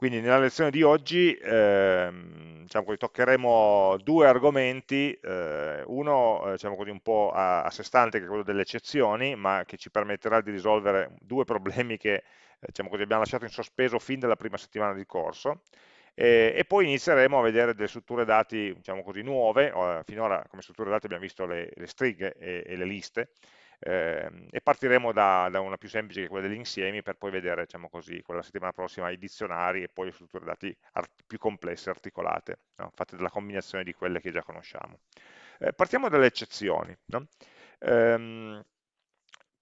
Quindi nella lezione di oggi ehm, diciamo così, toccheremo due argomenti, eh, uno eh, diciamo così, un po' a, a, sé stante che è quello delle eccezioni, ma che ci permetterà di risolvere due problemi che eh, diciamo così, abbiamo lasciato in sospeso fin dalla prima settimana di corso, e, e poi inizieremo a vedere delle strutture dati diciamo nuove, finora come strutture dati abbiamo visto le, le stringhe e, e le liste, eh, e partiremo da, da, una più semplice che quella degli insiemi per poi vedere, diciamo così, quella settimana prossima i dizionari e poi le strutture dati più complesse, articolate, no? fatte dalla combinazione di quelle che già conosciamo. Eh, partiamo dalle eccezioni. No? Ehm,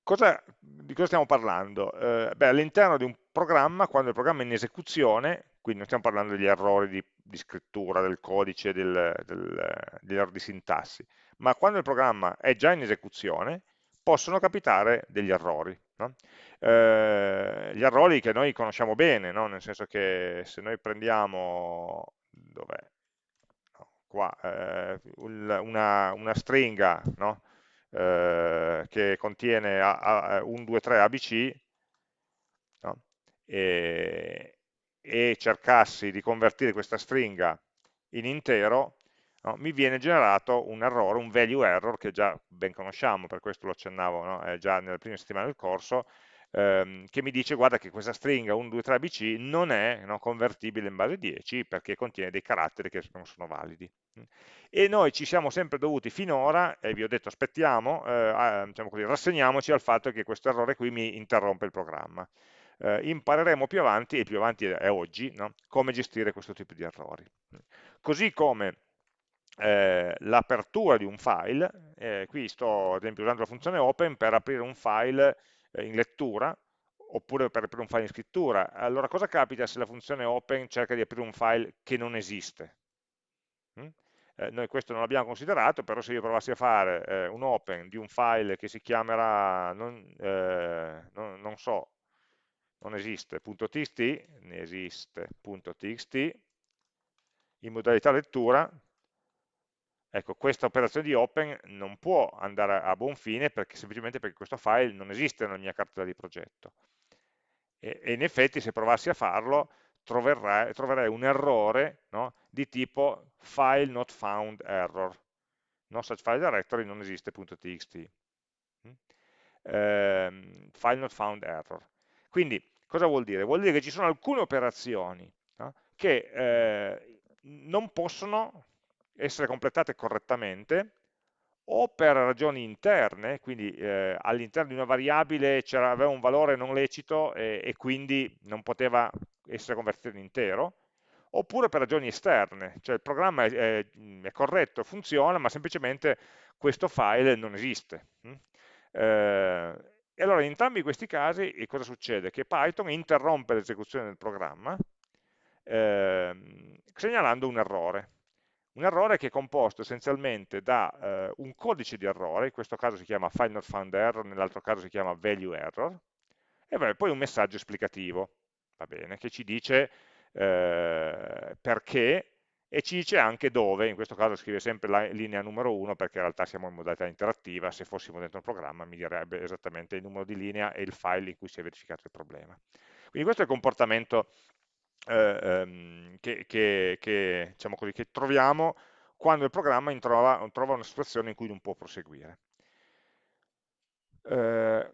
cosa, di cosa stiamo parlando? Eh, all'interno di un programma, quando il programma è in esecuzione, quindi non stiamo parlando degli errori di, di scrittura del codice, del, del, degli errori di sintassi, ma quando il programma è già in esecuzione, possono capitare degli errori. No? Eh, gli errori che noi conosciamo bene, no? nel senso che se noi prendiamo? No, qua, eh, una, una, stringa eh, che contiene a, a, 1, 2, 3 ABC e, e cercassi di convertire questa stringa in intero, no, mi viene generato un errore, un value error che già ben conosciamo, per questo lo accennavo no, già nelle prime settimane del corso, ehm, che mi dice guarda che questa stringa 1, 2, 3 ABC non è no, convertibile in base 10 perché contiene dei caratteri che non sono validi. E noi ci siamo sempre dovuti finora, e vi ho detto aspettiamo, eh, diciamo così, rassegniamoci al fatto che questo errore qui mi interrompe il programma. Eh, impareremo più avanti, e più avanti è oggi, come gestire questo tipo di errori. Così come eh, l'apertura di un file, eh, qui sto ad esempio usando la funzione open per aprire un file eh, in lettura, oppure per aprire un file in scrittura. Allora cosa capita se la funzione open cerca di aprire un file che non esiste? Mm? Eh, noi questo non l'abbiamo considerato, però se io provassi a fare eh, un open di un file che si chiamerà, non, non, non so, non esiste.txt, ne esiste.txt, in modalità lettura, Ecco, questa operazione di open non può andare a buon fine perché, semplicemente perché questo file non esiste nella mia cartella di progetto. E, e in effetti se provassi a farlo troverai, troverei un errore no, di tipo file not found error. No such file directory non esiste.txt. Mm? Eh, file not found error. Quindi cosa vuol dire? Vuol dire che ci sono alcune operazioni no, che eh, non possono essere completate correttamente o per ragioni interne, quindi eh, all'interno di una variabile aveva un valore non lecito e, e, quindi non poteva essere convertito in intero, oppure per ragioni esterne, cioè il programma è, è, è corretto, funziona, ma semplicemente questo file non esiste. Eh, e allora in entrambi questi casi cosa succede? Che Python interrompe l'esecuzione del programma eh, segnalando un errore. Un errore che è composto essenzialmente da eh, un codice di errore, in questo caso si chiama find not found error, nell'altro caso si chiama value error, e poi un messaggio esplicativo, va bene, che ci dice eh, perché e ci dice anche dove, in questo caso scrive sempre la linea numero 1 perché in realtà siamo in modalità interattiva, se fossimo dentro il programma mi direbbe esattamente il numero di linea e il file in cui si è verificato il problema. Quindi questo è il comportamento eh, ehm, che, che, che, diciamo così, che, troviamo quando il programma trova, trova, una situazione in cui non può proseguire. Eh,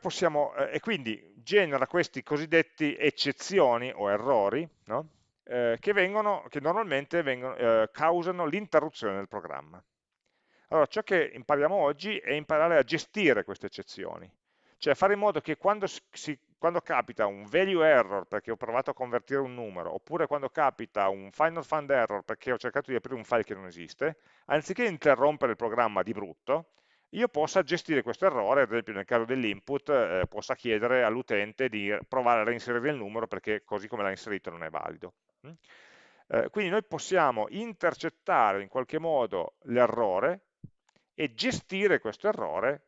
possiamo, eh, e quindi genera questi cosiddetti eccezioni o errori, no? Eh, che, vengono, che, normalmente vengono, eh, causano l'interruzione del programma. Allora, ciò che impariamo oggi è imparare a gestire queste eccezioni, cioè fare in modo che quando, si, quando, capita un value error perché ho provato a convertire un numero, oppure quando capita un final find error perché ho cercato di aprire un file che non esiste, anziché interrompere il programma di brutto, io possa gestire questo errore, ad esempio nel caso dell'input, eh, possa chiedere all'utente di provare a reinserire il numero perché così come l'ha inserito non è valido. Mm? Eh, quindi noi possiamo intercettare in qualche modo l'errore e gestire questo errore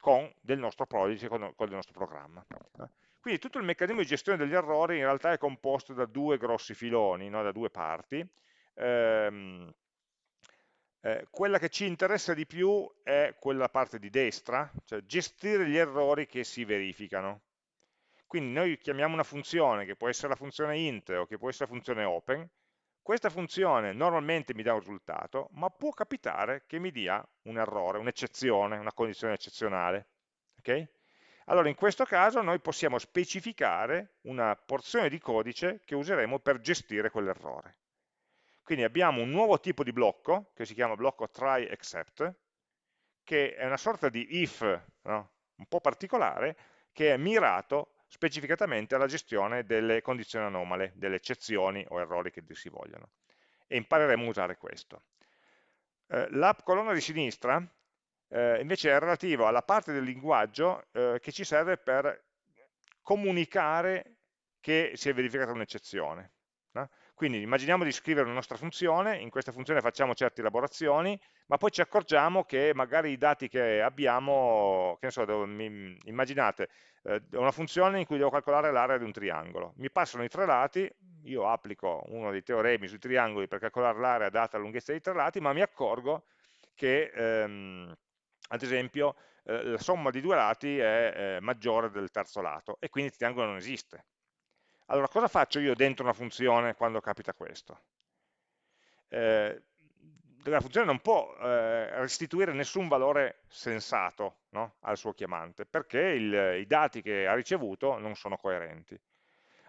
con del nostro prodigy, con, con il nostro programma. Quindi tutto il meccanismo di gestione degli errori in realtà è composto da due grossi filoni, no? da due parti. Ehm, eh, quella che ci interessa di più è quella parte di destra, cioè gestire gli errori che si verificano. Quindi noi chiamiamo una funzione che può essere la funzione int o che può essere la funzione open, questa funzione normalmente mi dà un risultato, ma può capitare che mi dia un errore, un'eccezione, una condizione eccezionale. Okay? Allora in questo caso noi possiamo specificare una porzione di codice che useremo per gestire quell'errore. Quindi abbiamo un nuovo tipo di blocco, che si chiama blocco try except, che è una sorta di if no? un po' particolare, che è mirato specificatamente alla gestione delle condizioni anomale, delle eccezioni o errori che si vogliono. E impareremo a usare questo. Eh, la colonna di sinistra eh, invece è relativa alla parte del linguaggio eh, che ci serve per comunicare che si è verificata un'eccezione. No? Quindi immaginiamo di scrivere una nostra funzione, in questa funzione facciamo certe elaborazioni, ma poi ci accorgiamo che magari i dati che abbiamo, che ne so, immaginate, eh, una funzione in cui devo calcolare l'area di un triangolo. Mi passano i tre lati, io applico uno dei teoremi sui triangoli per calcolare l'area data la lunghezza dei tre lati, ma mi accorgo che, ehm, ad esempio, eh, la somma di due lati è eh, maggiore del terzo lato e quindi triangolo non esiste. Allora, cosa faccio io dentro una funzione quando capita questo? Eh, la funzione non può eh, restituire nessun valore sensato no? al suo chiamante, perché il, i dati che ha ricevuto non sono coerenti.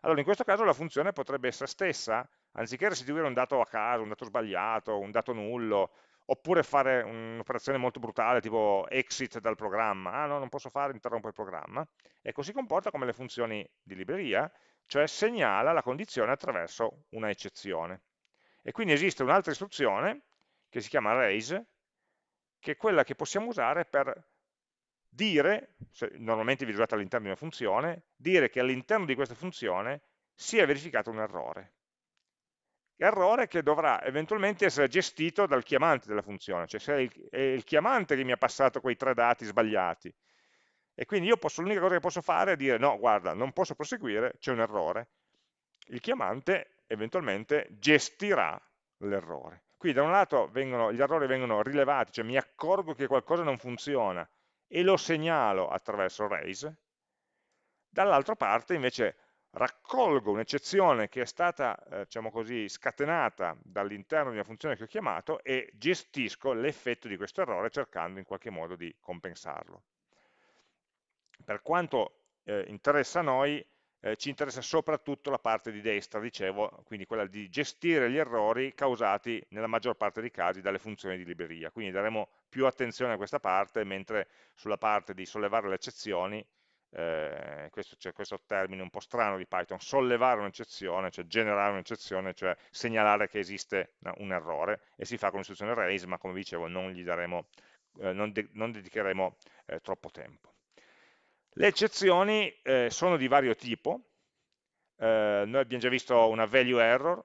Allora, in questo caso la funzione potrebbe essere stessa, anziché restituire un dato a caso, un dato sbagliato, un dato nullo, oppure fare un'operazione molto brutale, tipo exit dal programma, ah no, non posso fare, interrompo il programma, ecco, si comporta come le funzioni di libreria, cioè segnala la condizione attraverso una eccezione. E quindi esiste un'altra istruzione, che si chiama raise, che è quella che possiamo usare per dire, normalmente visualizzata all'interno di una funzione, dire che all'interno di questa funzione si è verificato un errore. Errore che dovrà eventualmente essere gestito dal chiamante della funzione, cioè se è il, è il chiamante che mi ha passato quei tre dati sbagliati, e quindi l'unica cosa che posso fare è dire no, guarda, non posso proseguire, c'è un errore. Il chiamante eventualmente gestirà l'errore. Qui da un lato vengono, gli errori vengono rilevati, cioè mi accorgo che qualcosa non funziona e lo segnalo attraverso raise, dall'altra parte invece raccolgo un'eccezione che è stata, eh, diciamo così, scatenata dall'interno di una funzione che ho chiamato e gestisco l'effetto di questo errore cercando in qualche modo di compensarlo per quanto eh, interessa a noi, eh, ci interessa soprattutto la parte di destra, dicevo, quindi quella di gestire gli errori causati nella maggior parte dei casi dalle funzioni di libreria. Quindi daremo più attenzione a questa parte, mentre sulla parte di sollevare le eccezioni, eh, questo c'è questo termine un po' strano di Python, sollevare un'eccezione, cioè generare un'eccezione, cioè segnalare che esiste un errore, e si fa con l'istruzione raise, ma come dicevo non, gli daremo, eh, non, de non dedicheremo eh, troppo tempo. Le eccezioni eh, sono di vario tipo, eh, noi abbiamo già visto una value error,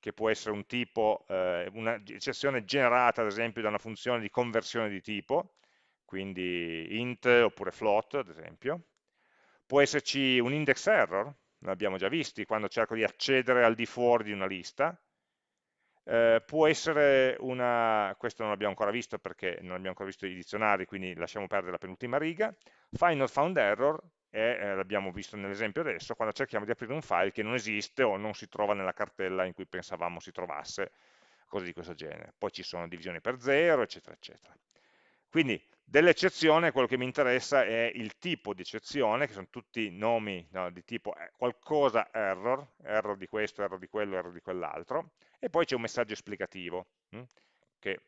che può essere un tipo, eh, un'eccezione generata ad esempio da una funzione di conversione di tipo, quindi int oppure float ad esempio, può esserci un index error, l'abbiamo già visti, quando cerco di accedere al di fuori di una lista, eh, può essere una, questo non l'abbiamo ancora visto perché non abbiamo ancora visto i dizionari, quindi lasciamo perdere la penultima riga, find not found error, eh, l'abbiamo visto nell'esempio adesso, quando cerchiamo di aprire un file che non esiste o non si trova nella cartella in cui pensavamo si trovasse, cose di questo genere. Poi ci sono divisioni per zero, eccetera, eccetera. Quindi dell'eccezione quello che mi interessa è il tipo di eccezione, che sono tutti nomi no, di tipo eh, qualcosa error, error di questo, error di quello, error di quell'altro, e poi c'è un messaggio esplicativo hm, che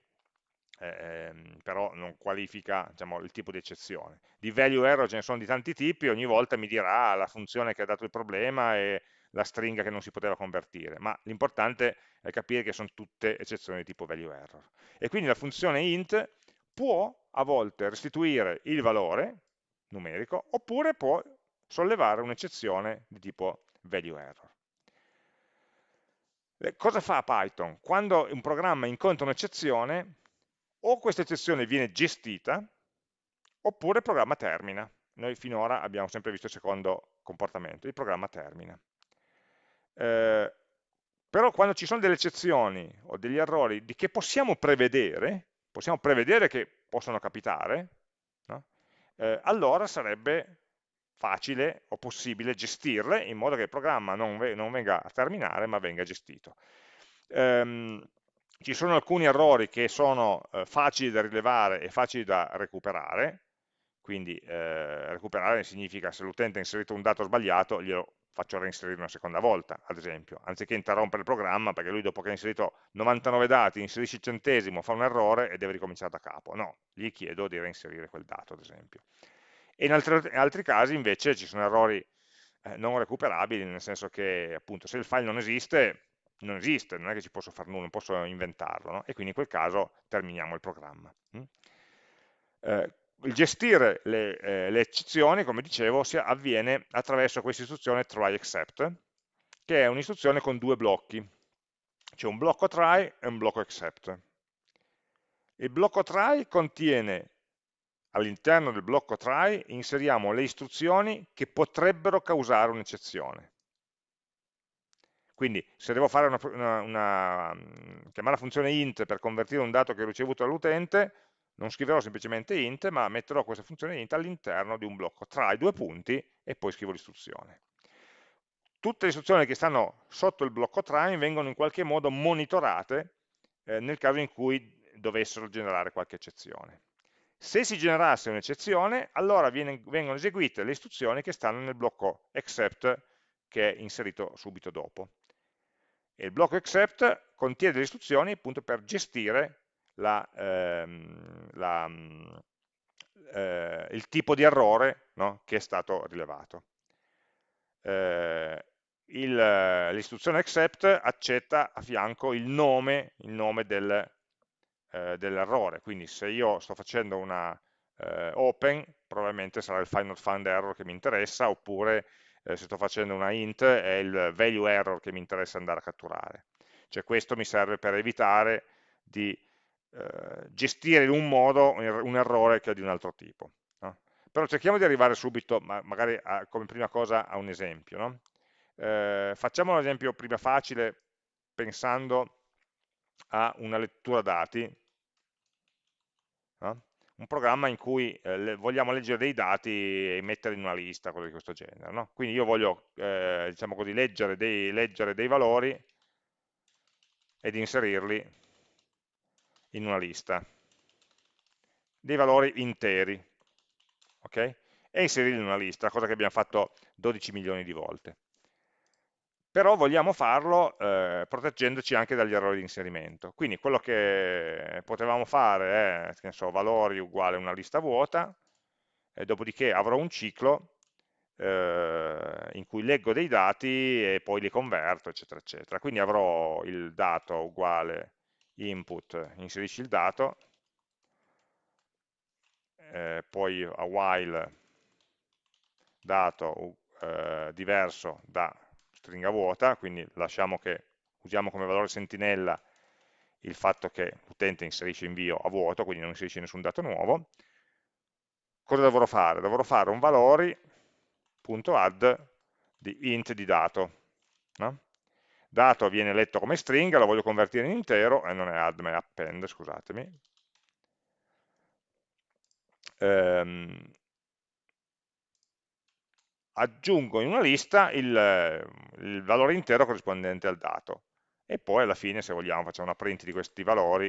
eh, però non qualifica diciamo, il tipo di eccezione. Di value error ce ne sono di tanti tipi, ogni volta mi dirà la funzione che ha dato il problema e la stringa che non si poteva convertire, ma l'importante è capire che sono tutte eccezioni di tipo value error. E quindi la funzione int può a volte restituire il valore numerico, oppure può sollevare un'eccezione di tipo value error. Eh, cosa fa Python? Quando un programma incontra un'eccezione, o questa eccezione viene gestita, oppure il programma termina. Noi finora abbiamo sempre visto il secondo comportamento, il programma termina. Eh, però quando ci sono delle eccezioni o degli errori di che possiamo prevedere, possiamo prevedere che possono capitare, no? eh, allora sarebbe facile o possibile gestirle in modo che il programma non, non venga a terminare ma venga gestito. Um, ci sono alcuni errori che sono eh, facili da rilevare e facili da recuperare, quindi eh, recuperare significa se l'utente ha inserito un dato sbagliato glielo faccio reinserire una seconda volta, ad esempio, anziché interrompere il programma perché lui dopo che ha inserito 99 dati, inserisce il centesimo, fa un errore e deve ricominciare da capo. No, gli chiedo di reinserire quel dato, ad esempio. E in altri, in altri casi invece ci sono errori eh, non recuperabili, nel senso che appunto se il file non esiste, non esiste, non è che ci posso fare nulla, non posso inventarlo, no? e quindi in quel caso terminiamo il programma. Mm? Eh, il gestire le, eh, le, eccezioni, come dicevo, avviene attraverso questa istruzione try except, che è un'istruzione con due blocchi. C'è un blocco try e un blocco except. Il blocco try contiene all'interno del blocco try inseriamo le istruzioni che potrebbero causare un'eccezione. Quindi se devo una, una, una, chiamare la funzione int per convertire un dato che ho ricevuto dall'utente, non scriverò semplicemente int, ma metterò questa funzione int all'interno di un blocco tra i due punti e poi scrivo l'istruzione. Tutte le istruzioni che stanno sotto il blocco try vengono in qualche modo monitorate eh, nel caso in cui dovessero generare qualche eccezione. Se si generasse un'eccezione, allora viene, vengono eseguite le istruzioni che stanno nel blocco except che è inserito subito dopo. E il blocco except contiene delle istruzioni appunto per gestire la, ehm, la, eh, il tipo di errore no, che è stato rilevato. Eh, l'istruzione accept accetta a fianco il nome, nome del, eh, dell'errore, quindi se io sto facendo una eh, open, probabilmente sarà il find error che mi interessa, oppure eh, se sto facendo una int è il value error che mi interessa andare a catturare. Cioè questo mi serve per evitare di eh, gestire in un modo un errore che è di un altro tipo. No? Però cerchiamo di arrivare subito, ma magari a, come prima cosa, a un esempio. No? Eh, facciamo un esempio prima facile pensando a una lettura dati, no? un programma in cui eh, vogliamo leggere dei dati e metterli in una lista, cose di questo genere. No? Quindi io voglio, eh, diciamo così, leggere dei, leggere dei valori ed inserirli in una lista dei valori interi ok? e inserirli in una lista, cosa che abbiamo fatto 12 milioni di volte. Però vogliamo farlo eh, proteggendoci anche dagli errori di inserimento. Quindi quello che potevamo fare è, so, valori uguale una lista vuota, e dopodiché avrò un ciclo eh, in cui leggo dei dati e poi li converto, eccetera, eccetera. Quindi avrò il dato uguale input, inserisci il dato, eh, poi a while dato eh, diverso da stringa vuota, quindi lasciamo che usiamo come valore sentinella il fatto che l'utente inserisce invio a vuoto, quindi non inserisce nessun dato nuovo. Cosa dovrò fare? Dovrò fare un valori.add di int di dato. No? Dato viene letto come stringa, lo voglio convertire in intero, e non è add ma è append, scusatemi. Ehm, aggiungo in una lista il, il, valore intero corrispondente al dato e poi alla fine se vogliamo facciamo una print di questi valori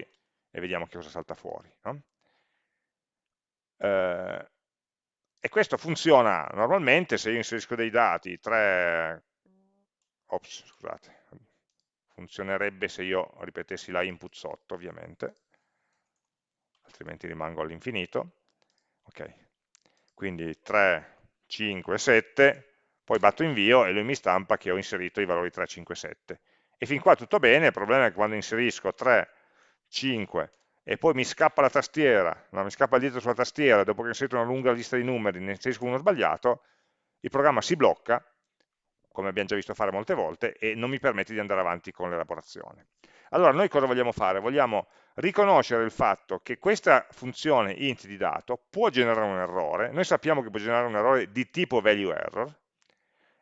e vediamo che cosa salta fuori. No? Eh, e questo funziona normalmente se io inserisco dei dati, 3, ops, scusate, funzionerebbe se io ripetessi la input sotto ovviamente, altrimenti rimango all'infinito, ok, quindi 3, 5, 7, poi batto invio e lui mi stampa che ho inserito i valori 3, 5, 7. E fin qua tutto bene, il problema è che quando inserisco 3, 5 e poi mi scappa la tastiera, no, mi scappa il dito sulla tastiera, dopo che ho inserito una lunga lista di numeri, ne inserisco uno sbagliato, il programma si blocca come abbiamo già visto fare molte volte, e non mi permette di andare avanti con l'elaborazione. Allora, noi cosa vogliamo fare? Vogliamo riconoscere il fatto che questa funzione int di dato può generare un errore, noi sappiamo che può generare un errore di tipo value error,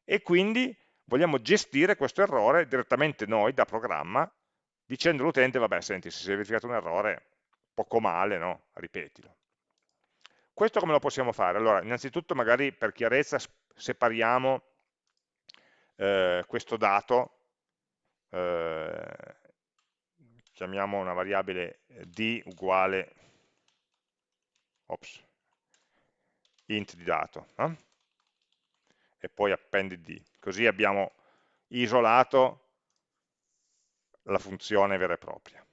e quindi vogliamo gestire questo errore direttamente noi, da programma, dicendo all'utente, vabbè, senti, se si è verificato un errore, poco male, no? Ripetilo. Questo come lo possiamo fare? Allora, innanzitutto magari per chiarezza separiamo eh, questo dato, eh, chiamiamo una variabile d uguale ops, int di dato, no? e poi appendi d, così abbiamo isolato la funzione vera e propria.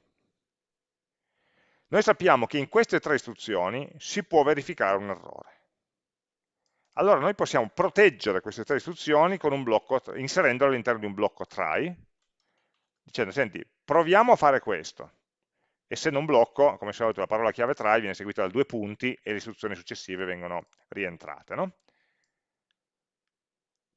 Noi sappiamo che in queste tre istruzioni si può verificare un errore. Allora noi possiamo proteggere queste tre istruzioni blocco, inserendole all'interno di un blocco try, dicendo, senti, proviamo a fare questo. Essendo un blocco, come al solito la parola chiave try viene seguita da due punti e le istruzioni successive vengono rientrate. No?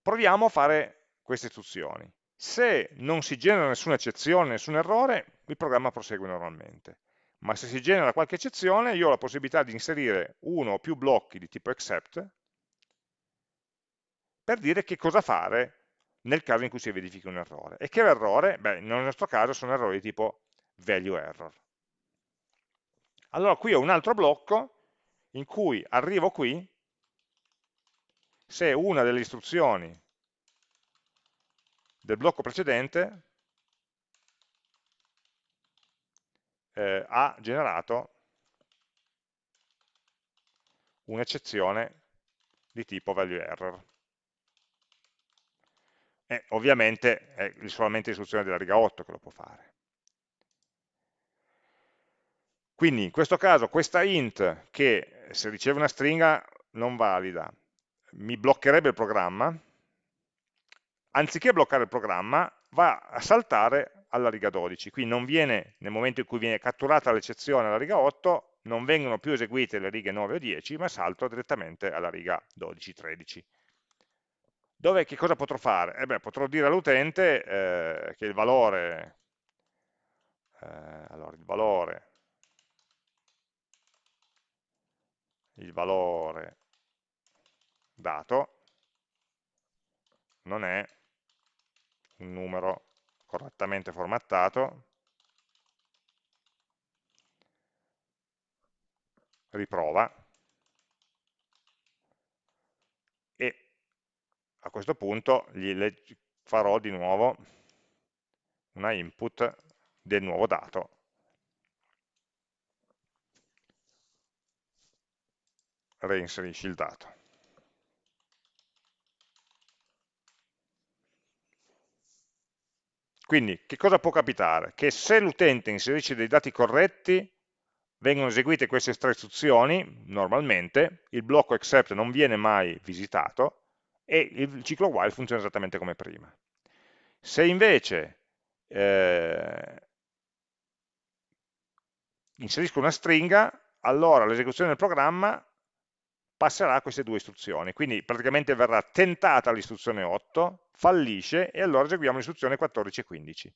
Proviamo a fare queste istruzioni. Se non si genera nessuna eccezione, nessun errore, il programma prosegue normalmente. Ma se si genera qualche eccezione, io ho la possibilità di inserire uno o più blocchi di tipo except per dire che cosa fare nel caso in cui si verifichi un errore. E che errore? Beh, nel nostro caso sono errori di tipo value error. Allora qui ho un altro blocco in cui arrivo qui se una delle istruzioni del blocco precedente eh, ha generato un'eccezione di tipo value error. E ovviamente è solamente l'istruzione della riga 8 che lo può fare. Quindi in questo caso questa int che se riceve una stringa non valida mi bloccherebbe il programma, anziché bloccare il programma va a saltare alla riga 12, quindi non viene, nel momento in cui viene catturata l'eccezione alla riga 8, non vengono più eseguite le righe 9 o 10, ma salto direttamente alla riga 12-13. Dove che cosa potrò fare? Eh beh, potrò dire all'utente eh, che il valore, eh, allora, il valore, il valore dato non è un numero correttamente formattato, riprova, a questo punto gli farò di nuovo una input del nuovo dato reinserisci il dato quindi che cosa può capitare? che se l'utente inserisce dei dati corretti vengono eseguite queste tre istruzioni normalmente, il blocco except non viene mai visitato e il ciclo while funziona esattamente come prima. Se invece eh, inserisco una stringa, allora l'esecuzione del programma passerà a queste due istruzioni, quindi praticamente verrà tentata l'istruzione 8, fallisce e allora eseguiamo l'istruzione 14 e 15.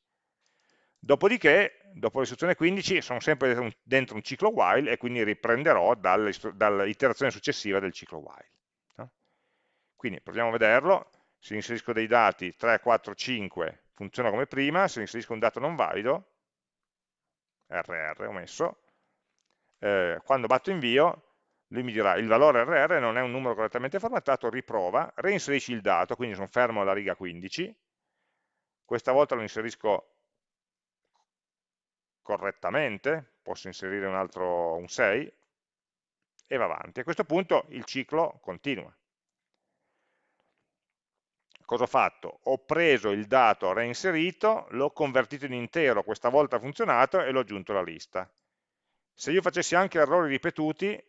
Dopodiché, dopo l'istruzione 15, sono sempre dentro un ciclo while e quindi riprenderò dall'iterazione successiva del ciclo while. Quindi proviamo a vederlo, se inserisco dei dati 3, 4, 5 funziona come prima, se inserisco un dato non valido, RR ho messo, eh, quando batto invio lui mi dirà il valore RR non è un numero correttamente formattato, riprova, reinserisci il dato, quindi sono fermo alla riga 15, questa volta lo inserisco correttamente, posso inserire un altro un 6 e va avanti. A questo punto il ciclo continua cosa ho fatto? Ho preso il dato reinserito, l'ho convertito in intero, questa volta ha funzionato e l'ho aggiunto alla lista. Se io facessi anche errori ripetuti,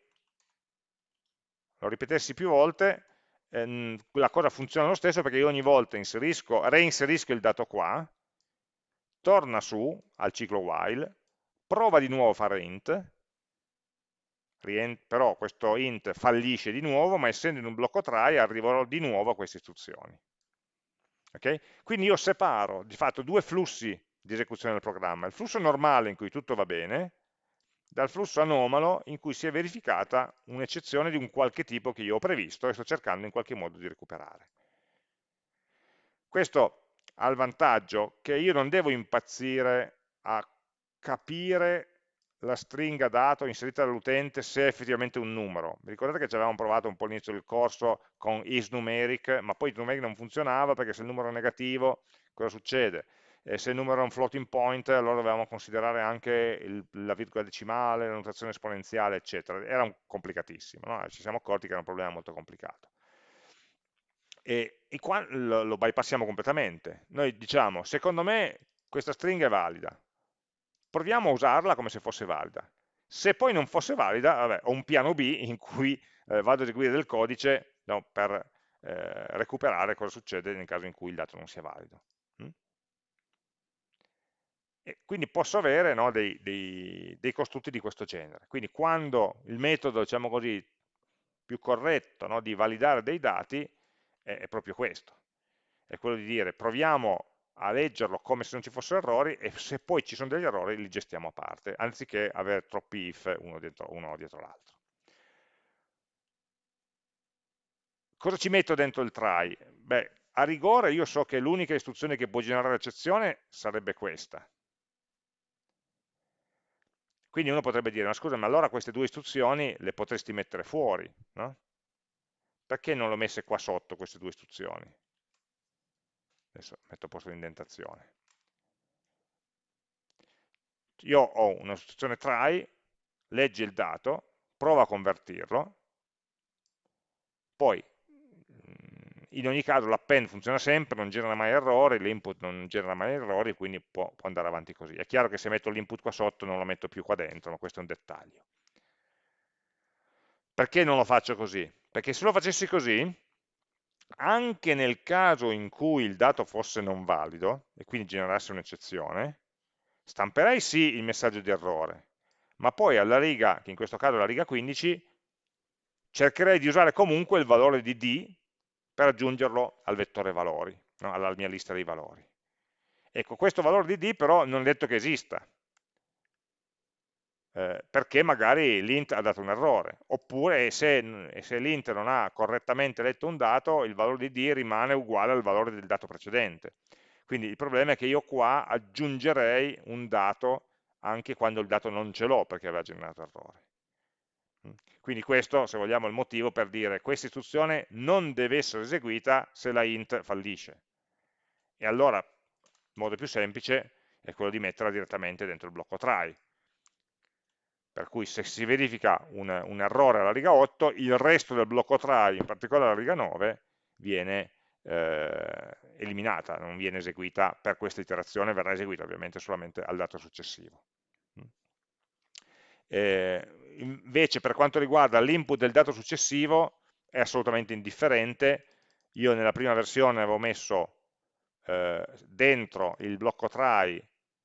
lo ripetessi più volte, ehm, la cosa funziona lo stesso perché io ogni volta reinserisco il dato qua, torna su al ciclo while, prova di nuovo a fare int, però questo int fallisce di nuovo, ma essendo in un blocco try arriverò di nuovo a queste istruzioni. Okay? Quindi io separo di fatto due flussi di esecuzione del programma, il flusso normale in cui tutto va bene, dal flusso anomalo in cui si è verificata un'eccezione di un qualche tipo che io ho previsto e sto cercando in qualche modo di recuperare. Questo ha il vantaggio che io non devo impazzire a capire la stringa dato inserita dall'utente se è effettivamente un numero. Vi ricordate che ci avevamo provato un po' all'inizio del corso con isNumeric, ma poi isNumeric non funzionava perché se il numero è negativo cosa succede? E se il numero è un floating point allora dovevamo considerare anche il, la virgola decimale, la notazione esponenziale, eccetera. Era complicatissimo, no? ci siamo accorti che era un problema molto complicato. E, e qua lo, lo bypassiamo completamente. Noi diciamo, secondo me questa stringa è valida, proviamo a usarla come se fosse valida. Se poi non fosse valida, vabbè, ho un piano B in cui eh, vado ad eseguire del codice no, per eh, recuperare cosa succede nel caso in cui il dato non sia valido. Mm? E quindi posso avere no, dei, dei, dei, costrutti di questo genere. Quindi quando il metodo, diciamo così, più corretto no, di validare dei dati è, è proprio questo. È quello di dire proviamo a leggerlo come se non ci fossero errori e se poi ci sono degli errori li gestiamo a parte, anziché avere troppi if uno dietro, uno dietro l'altro. Cosa ci metto dentro il try? Beh, a rigore io so che l'unica istruzione che può generare l'eccezione sarebbe questa. Quindi uno potrebbe dire, ma scusa, ma allora queste due istruzioni le potresti mettere fuori, no? Perché non le ho messe qua sotto queste due istruzioni? Adesso metto a posto l'indentazione io ho un'istruzione try legge il dato prova a convertirlo poi mm, in ogni caso l'append funziona sempre, non genera mai errori, l'input non genera mai errori, quindi può, può andare avanti così. È chiaro che se metto l'input qua sotto non lo metto più qua dentro, ma questo è un dettaglio. Perché non lo faccio così? Perché se lo facessi così, anche nel caso in cui il dato fosse non valido, e quindi generasse un'eccezione, stamperei sì il messaggio di errore, ma poi alla riga, che in questo caso è la riga 15, cercherei di usare comunque il valore di d per aggiungerlo al vettore valori, no? alla mia lista dei valori. Ecco, questo valore di d però non è detto che esista, eh, perché magari l'int ha dato un errore, oppure se, se l'int non ha correttamente letto un dato, il valore di d rimane uguale al valore del dato precedente. Quindi il problema è che io qua aggiungerei un dato anche quando il dato non ce l'ho perché aveva generato errore. Mm. Quindi questo, se vogliamo, è il motivo per dire questa istruzione non deve essere eseguita se la int fallisce. E allora, il modo più semplice è quello di metterla direttamente dentro il blocco try per cui se si verifica un, un, errore alla riga 8, il resto del blocco try, in particolare la riga 9, viene eh, eliminata, non viene eseguita per questa iterazione, verrà eseguita ovviamente solamente al dato successivo. Mm. Eh, invece per quanto riguarda l'input del dato successivo è assolutamente indifferente, io nella prima versione avevo messo eh, dentro il blocco try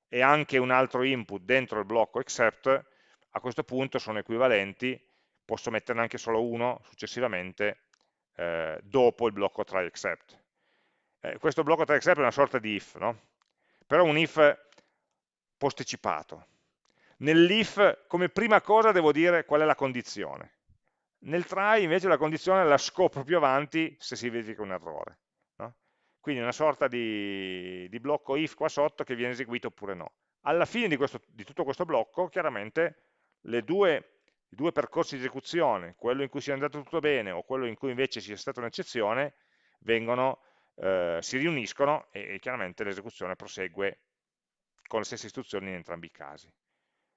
e anche un altro input dentro il blocco except, a questo punto sono equivalenti, posso metterne anche solo uno successivamente eh, dopo il blocco try except. Eh, questo blocco try except è una sorta di if, no? però un if posticipato. Nell'if come prima cosa devo dire qual è la condizione. Nel try invece la condizione la scopro più avanti se si verifica un errore. No? Quindi una sorta di, di, blocco if qua sotto che viene eseguito oppure no. Alla fine di, questo, di tutto questo blocco chiaramente due, i due percorsi di esecuzione, quello in cui sia andato tutto bene o quello in cui invece sia stata un'eccezione, eh, si riuniscono e, e chiaramente l'esecuzione prosegue con le stesse istruzioni in entrambi i casi.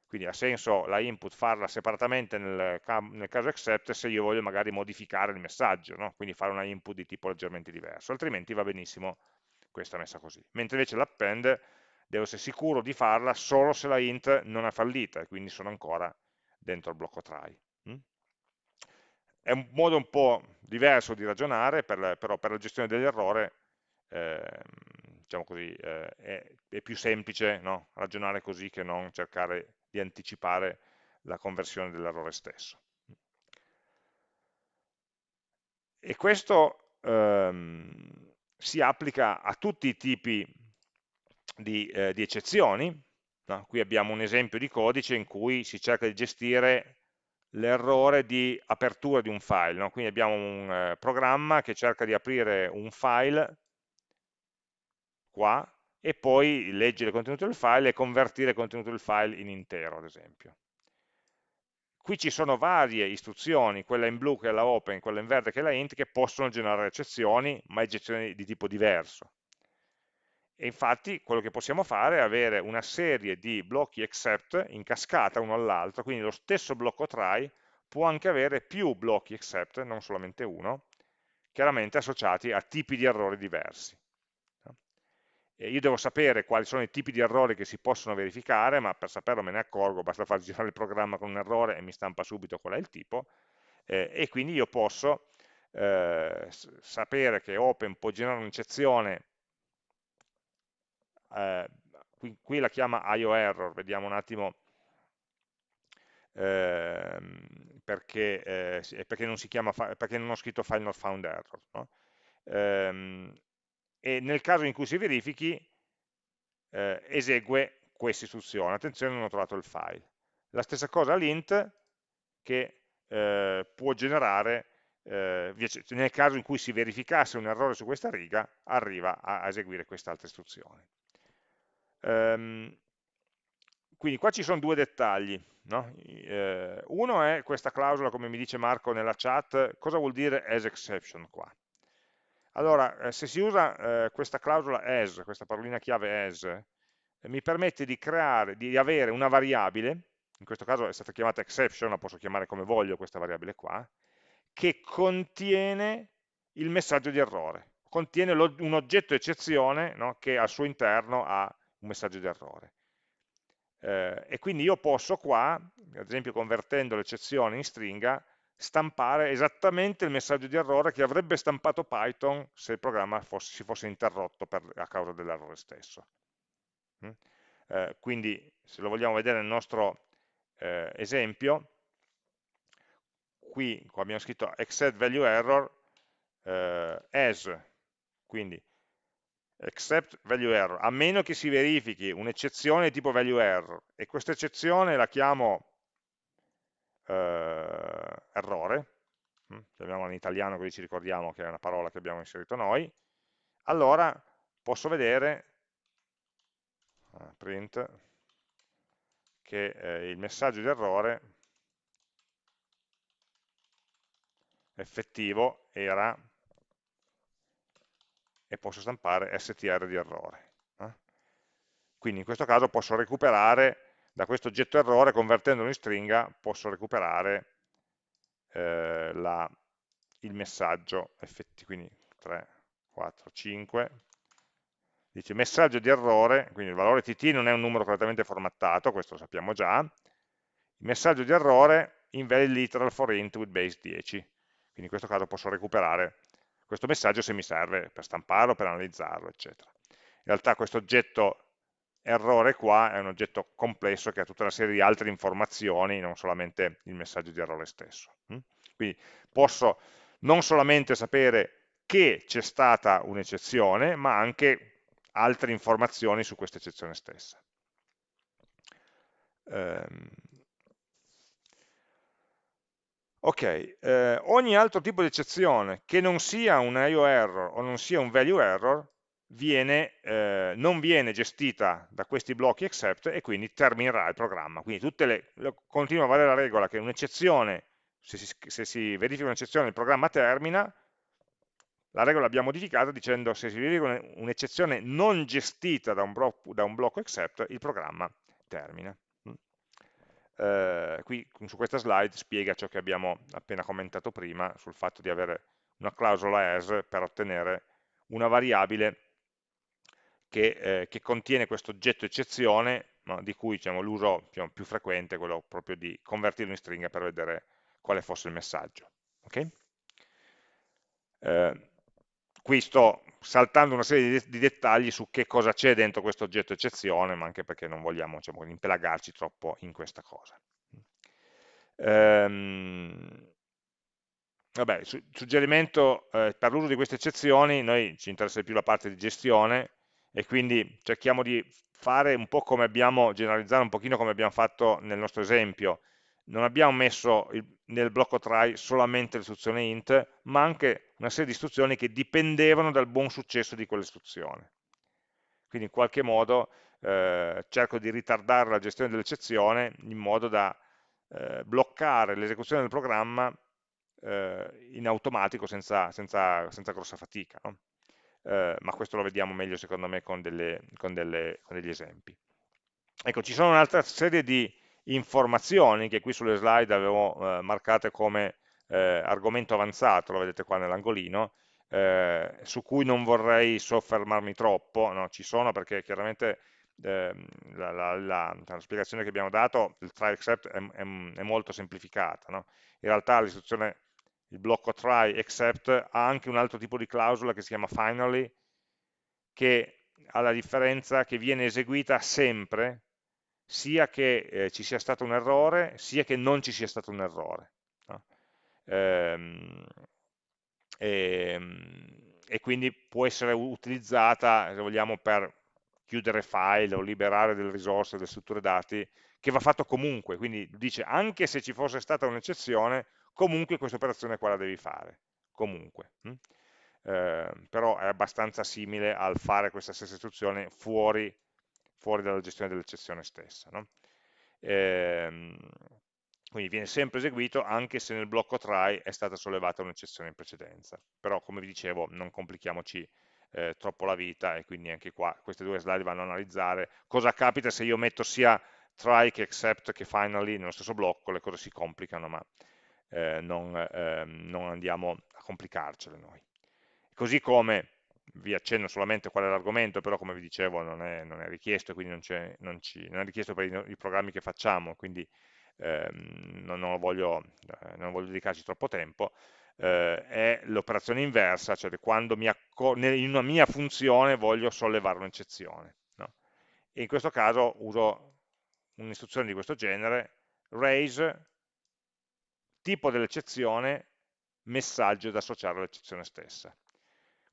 Quindi ha senso la input farla separatamente nel, nel caso except se io voglio magari modificare il messaggio, no? quindi fare una input di tipo leggermente diverso, altrimenti va benissimo questa messa così. Mentre invece l'append devo essere sicuro di farla solo se la int non è fallita quindi sono ancora dentro il blocco try. Mm? È un modo un po' diverso di ragionare, per, però per la gestione dell'errore eh, diciamo così, eh, è, è, più semplice no? ragionare così che non cercare di anticipare la conversione dell'errore stesso. E questo ehm, si applica a tutti i tipi di, eh, di eccezioni. No? Qui abbiamo un esempio di codice in cui si cerca di gestire l'errore di apertura di un file. No? Quindi abbiamo un eh, programma che cerca di aprire un file qua e poi leggere il contenuto del file e convertire il contenuto del file in intero, ad esempio. qui ci sono varie istruzioni, quella in blu che è la open, quella in verde che è la int, che possono generare eccezioni, ma eccezioni di tipo diverso. E infatti quello che possiamo fare è avere una serie di blocchi except in cascata uno all'altro, quindi lo stesso blocco try può anche avere più blocchi except, non solamente uno, chiaramente associati a tipi di errori diversi. E io devo sapere quali sono i tipi di errori che si possono verificare, ma per saperlo me ne accorgo, basta far girare il programma con un errore e mi stampa subito qual è il tipo, eh, e quindi io posso eh, sapere che Open può generare un'eccezione, eh, qui, qui, la chiama IO error, vediamo un attimo ehm, perché, eh, perché, non chiama, perché, non ho scritto file not found error. No? Ehm, e nel caso in cui si verifichi eh, esegue questa istruzione, attenzione non ho trovato il file. La stessa cosa l'int che eh, può generare, eh, nel caso in cui si verificasse un errore su questa riga, arriva a eseguire quest'altra istruzione. Um, quindi qua ci sono due dettagli. No? Eh, uno è questa clausola, come mi dice Marco nella chat, cosa vuol dire as exception qua? Allora, eh, se si usa eh, questa clausola as, questa parolina chiave as, eh, mi permette di creare, di avere una variabile, in questo caso è stata chiamata exception, la posso chiamare come voglio questa variabile qua, che contiene il messaggio di errore, contiene un oggetto eccezione no, che al suo interno ha un messaggio di errore. Eh, e quindi io posso qua, ad esempio convertendo l'eccezione in stringa, stampare esattamente il messaggio di errore che avrebbe stampato Python se il programma fosse, si fosse interrotto per, a causa dell'errore stesso. Mm? Eh, quindi se lo vogliamo vedere nel nostro eh, esempio, qui abbiamo scritto except value error eh, as, quindi except value error, a meno che si verifichi un'eccezione tipo value error, e questa eccezione la chiamo eh, errore, hm, chiamiamola in italiano così ci ricordiamo che è una parola che abbiamo inserito noi, allora posso vedere, eh, print, che eh, il messaggio di errore effettivo era e posso stampare str di errore. Eh? Quindi in questo caso posso recuperare da questo oggetto errore, convertendolo in stringa, posso recuperare eh, la, il messaggio effettivo, quindi 3, 4, 5, dice messaggio di errore, quindi il valore tt non è un numero correttamente formattato, questo lo sappiamo già, il messaggio di errore invalid literal for int with base 10, quindi in questo caso posso recuperare questo messaggio se mi serve per stamparlo, per analizzarlo, eccetera. In realtà questo oggetto errore qua è un oggetto complesso che ha tutta una serie di altre informazioni, non solamente il messaggio di errore stesso. Hm? Quindi posso non solamente sapere che c'è stata un'eccezione, ma anche altre informazioni su questa eccezione stessa. Um, Ok, eh, ogni altro tipo di eccezione che non sia un IO error o non sia un value error viene, eh, non viene gestita da questi blocchi except e quindi terminerà il programma. Quindi le, continua a valere la regola che un'eccezione, se, se si, verifica un'eccezione il programma termina, la regola l'abbiamo modificata dicendo se si verifica un'eccezione non gestita da un, da un blocco except il programma termina eh, qui su questa slide spiega ciò che abbiamo appena commentato prima sul fatto di avere una clausola as per ottenere una variabile che, eh, che contiene questo oggetto eccezione no, di cui diciamo, l'uso diciamo, più frequente è quello proprio di convertirlo in stringa per vedere quale fosse il messaggio. Okay? Eh, qui sto saltando una serie di, dettagli su che cosa c'è dentro questo oggetto eccezione, ma anche perché non vogliamo diciamo, impelagarci troppo in questa cosa. Ehm, vabbè, su, suggerimento eh, per l'uso di queste eccezioni, noi ci interessa più la parte di gestione e quindi cerchiamo di fare un po' come abbiamo, generalizzare un pochino come abbiamo fatto nel nostro esempio, non abbiamo messo il, nel blocco try solamente l'istruzione int, ma anche una serie di istruzioni che dipendevano dal buon successo di quell'istruzione. Quindi in qualche modo eh, cerco di ritardare la gestione dell'eccezione in modo da eh, bloccare l'esecuzione del programma eh, in automatico senza, senza, senza grossa fatica. No? Eh, ma questo lo vediamo meglio secondo me con, delle, con, delle, con degli esempi. Ecco, ci sono un'altra serie di informazioni che qui sulle slide avevo eh, marcate come eh, argomento avanzato, lo vedete qua nell'angolino, eh, su cui non vorrei soffermarmi troppo, no? ci sono perché chiaramente eh, la, la, la, la, spiegazione che abbiamo dato, il try except è, è, è molto semplificata, no? in realtà l'istruzione, il blocco try except ha anche un altro tipo di clausola che si chiama finally, che ha la differenza che viene eseguita sempre, sia che eh, ci sia stato un errore, sia che non ci sia stato un errore. No? Ehm, e, ehm, e, quindi può essere utilizzata, se vogliamo, per chiudere file o liberare delle risorse, delle strutture dati, che va fatto comunque, quindi dice anche se ci fosse stata un'eccezione, comunque questa operazione qua la devi fare, comunque. Hm? Eh, però è abbastanza simile al fare questa stessa istruzione fuori, fuori dalla gestione dell'eccezione stessa. No? Eh, quindi viene sempre eseguito anche se nel blocco try è stata sollevata un'eccezione in precedenza. Però, come vi dicevo, non complichiamoci eh, troppo la vita e quindi anche qua queste due slide vanno a analizzare cosa capita se io metto sia try che except che finally nello stesso blocco, le cose si complicano, ma eh, non, eh, non, andiamo a complicarcele noi. Così come vi accenno solamente qual è l'argomento, però come vi dicevo non è, non è richiesto, quindi non, non, ci, non, è richiesto per i, i programmi che facciamo, quindi ehm, non, non, voglio, eh, non, voglio, dedicarci troppo tempo, eh, è l'operazione inversa, cioè quando in una mia funzione voglio sollevare un'eccezione. No? E in questo caso uso un'istruzione di questo genere, raise, tipo dell'eccezione, messaggio da associare all'eccezione stessa.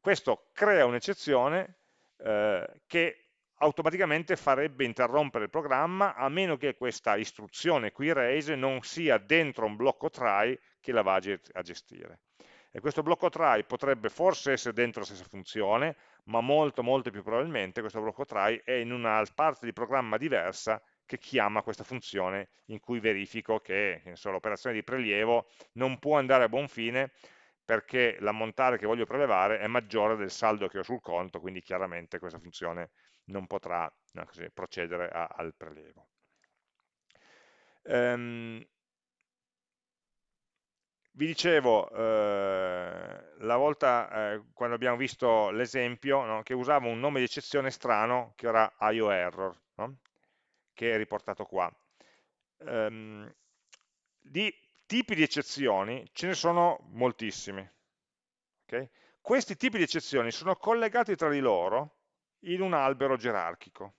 Questo crea un'eccezione eh, che automaticamente farebbe interrompere il programma a meno che questa istruzione qui raise non sia dentro un blocco try che la va a gestire. E questo blocco try potrebbe forse essere dentro la stessa funzione, ma molto molto più probabilmente questo blocco try è in una parte di programma diversa che chiama questa funzione in cui verifico che l'operazione di prelievo non può andare a buon fine perché l'ammontare che voglio prelevare è maggiore del saldo che ho sul conto, quindi chiaramente questa funzione non potrà no, così, procedere a, al prelievo. Um, vi dicevo, eh, la volta eh, quando abbiamo visto l'esempio, no, che usava un nome di eccezione strano, che era IOError, no? che è riportato qua. Um, di tipi di eccezioni ce ne sono moltissimi. Okay? Questi tipi di eccezioni sono collegati tra di loro in un albero gerarchico.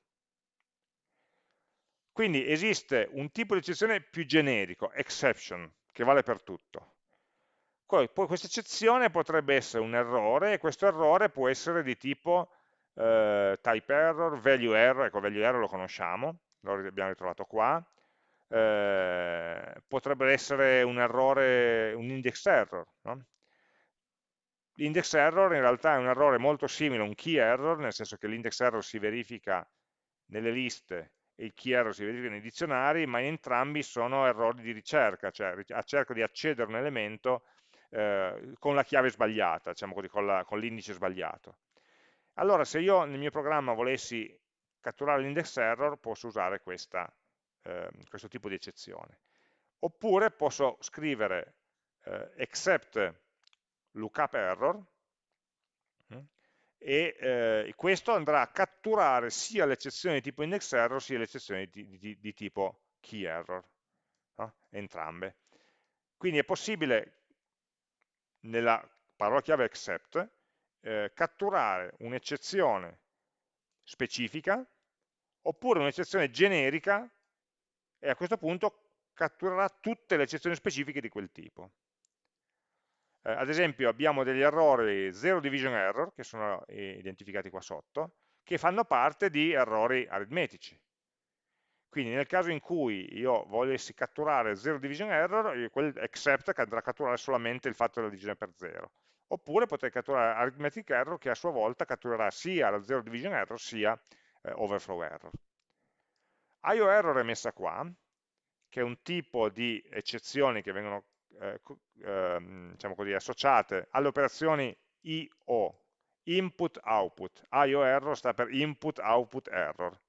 Quindi esiste un tipo di eccezione più generico, exception, che vale per tutto. Poi, questa eccezione potrebbe essere un errore e questo errore può essere di tipo eh, type error, value error, ecco value error lo conosciamo, lo abbiamo ritrovato qua, eh, potrebbe essere un errore, un index error, no? L'index error in realtà è un errore molto simile a un key error, nel senso che l'index error si verifica nelle liste e il key error si verifica nei dizionari, ma entrambi sono errori di ricerca, cioè cerco di accedere a un elemento eh, con la chiave sbagliata, diciamo così, con l'indice sbagliato. Allora, se io nel mio programma volessi catturare l'index error, posso usare questa, eh, questo tipo di eccezione. Oppure posso scrivere eh, except lookup error mm, e eh, questo andrà a catturare sia l'eccezione di tipo index error sia l'eccezione di, di, di, tipo key error, no? entrambe. Quindi è possibile nella parola chiave except eh, catturare un'eccezione specifica oppure un'eccezione generica e a questo punto catturerà tutte le eccezioni specifiche di quel tipo. Eh, ad esempio abbiamo degli errori zero division error, che sono identificati qua sotto, che fanno parte di errori aritmetici. Quindi nel caso in cui io volessi catturare zero division error, quel except andrà a catturare solamente il fatto della divisione per zero. Oppure potrei catturare arithmetic error che a sua volta catturerà sia la zero division error sia eh, overflow error. IO error è messa qua, che è un tipo di eccezioni che vengono eh, eh, diciamo così, associate alle operazioni IO, input-output, IO error sta per input-output error.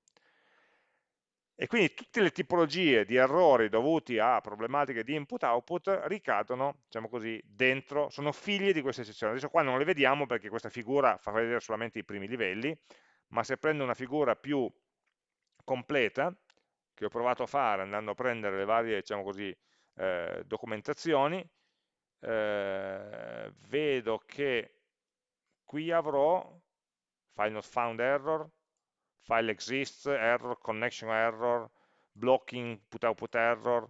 E quindi tutte le tipologie di errori dovuti a problematiche di input-output ricadono, diciamo così, dentro, sono figli di queste eccezioni. Adesso qua non le vediamo perché questa figura fa vedere solamente i primi livelli, ma se prendo una figura più completa, che ho provato a fare andando a prendere le varie, diciamo così, eh, documentazioni, eh, vedo che qui avrò file not found error, file exists error, connection error, blocking put output error,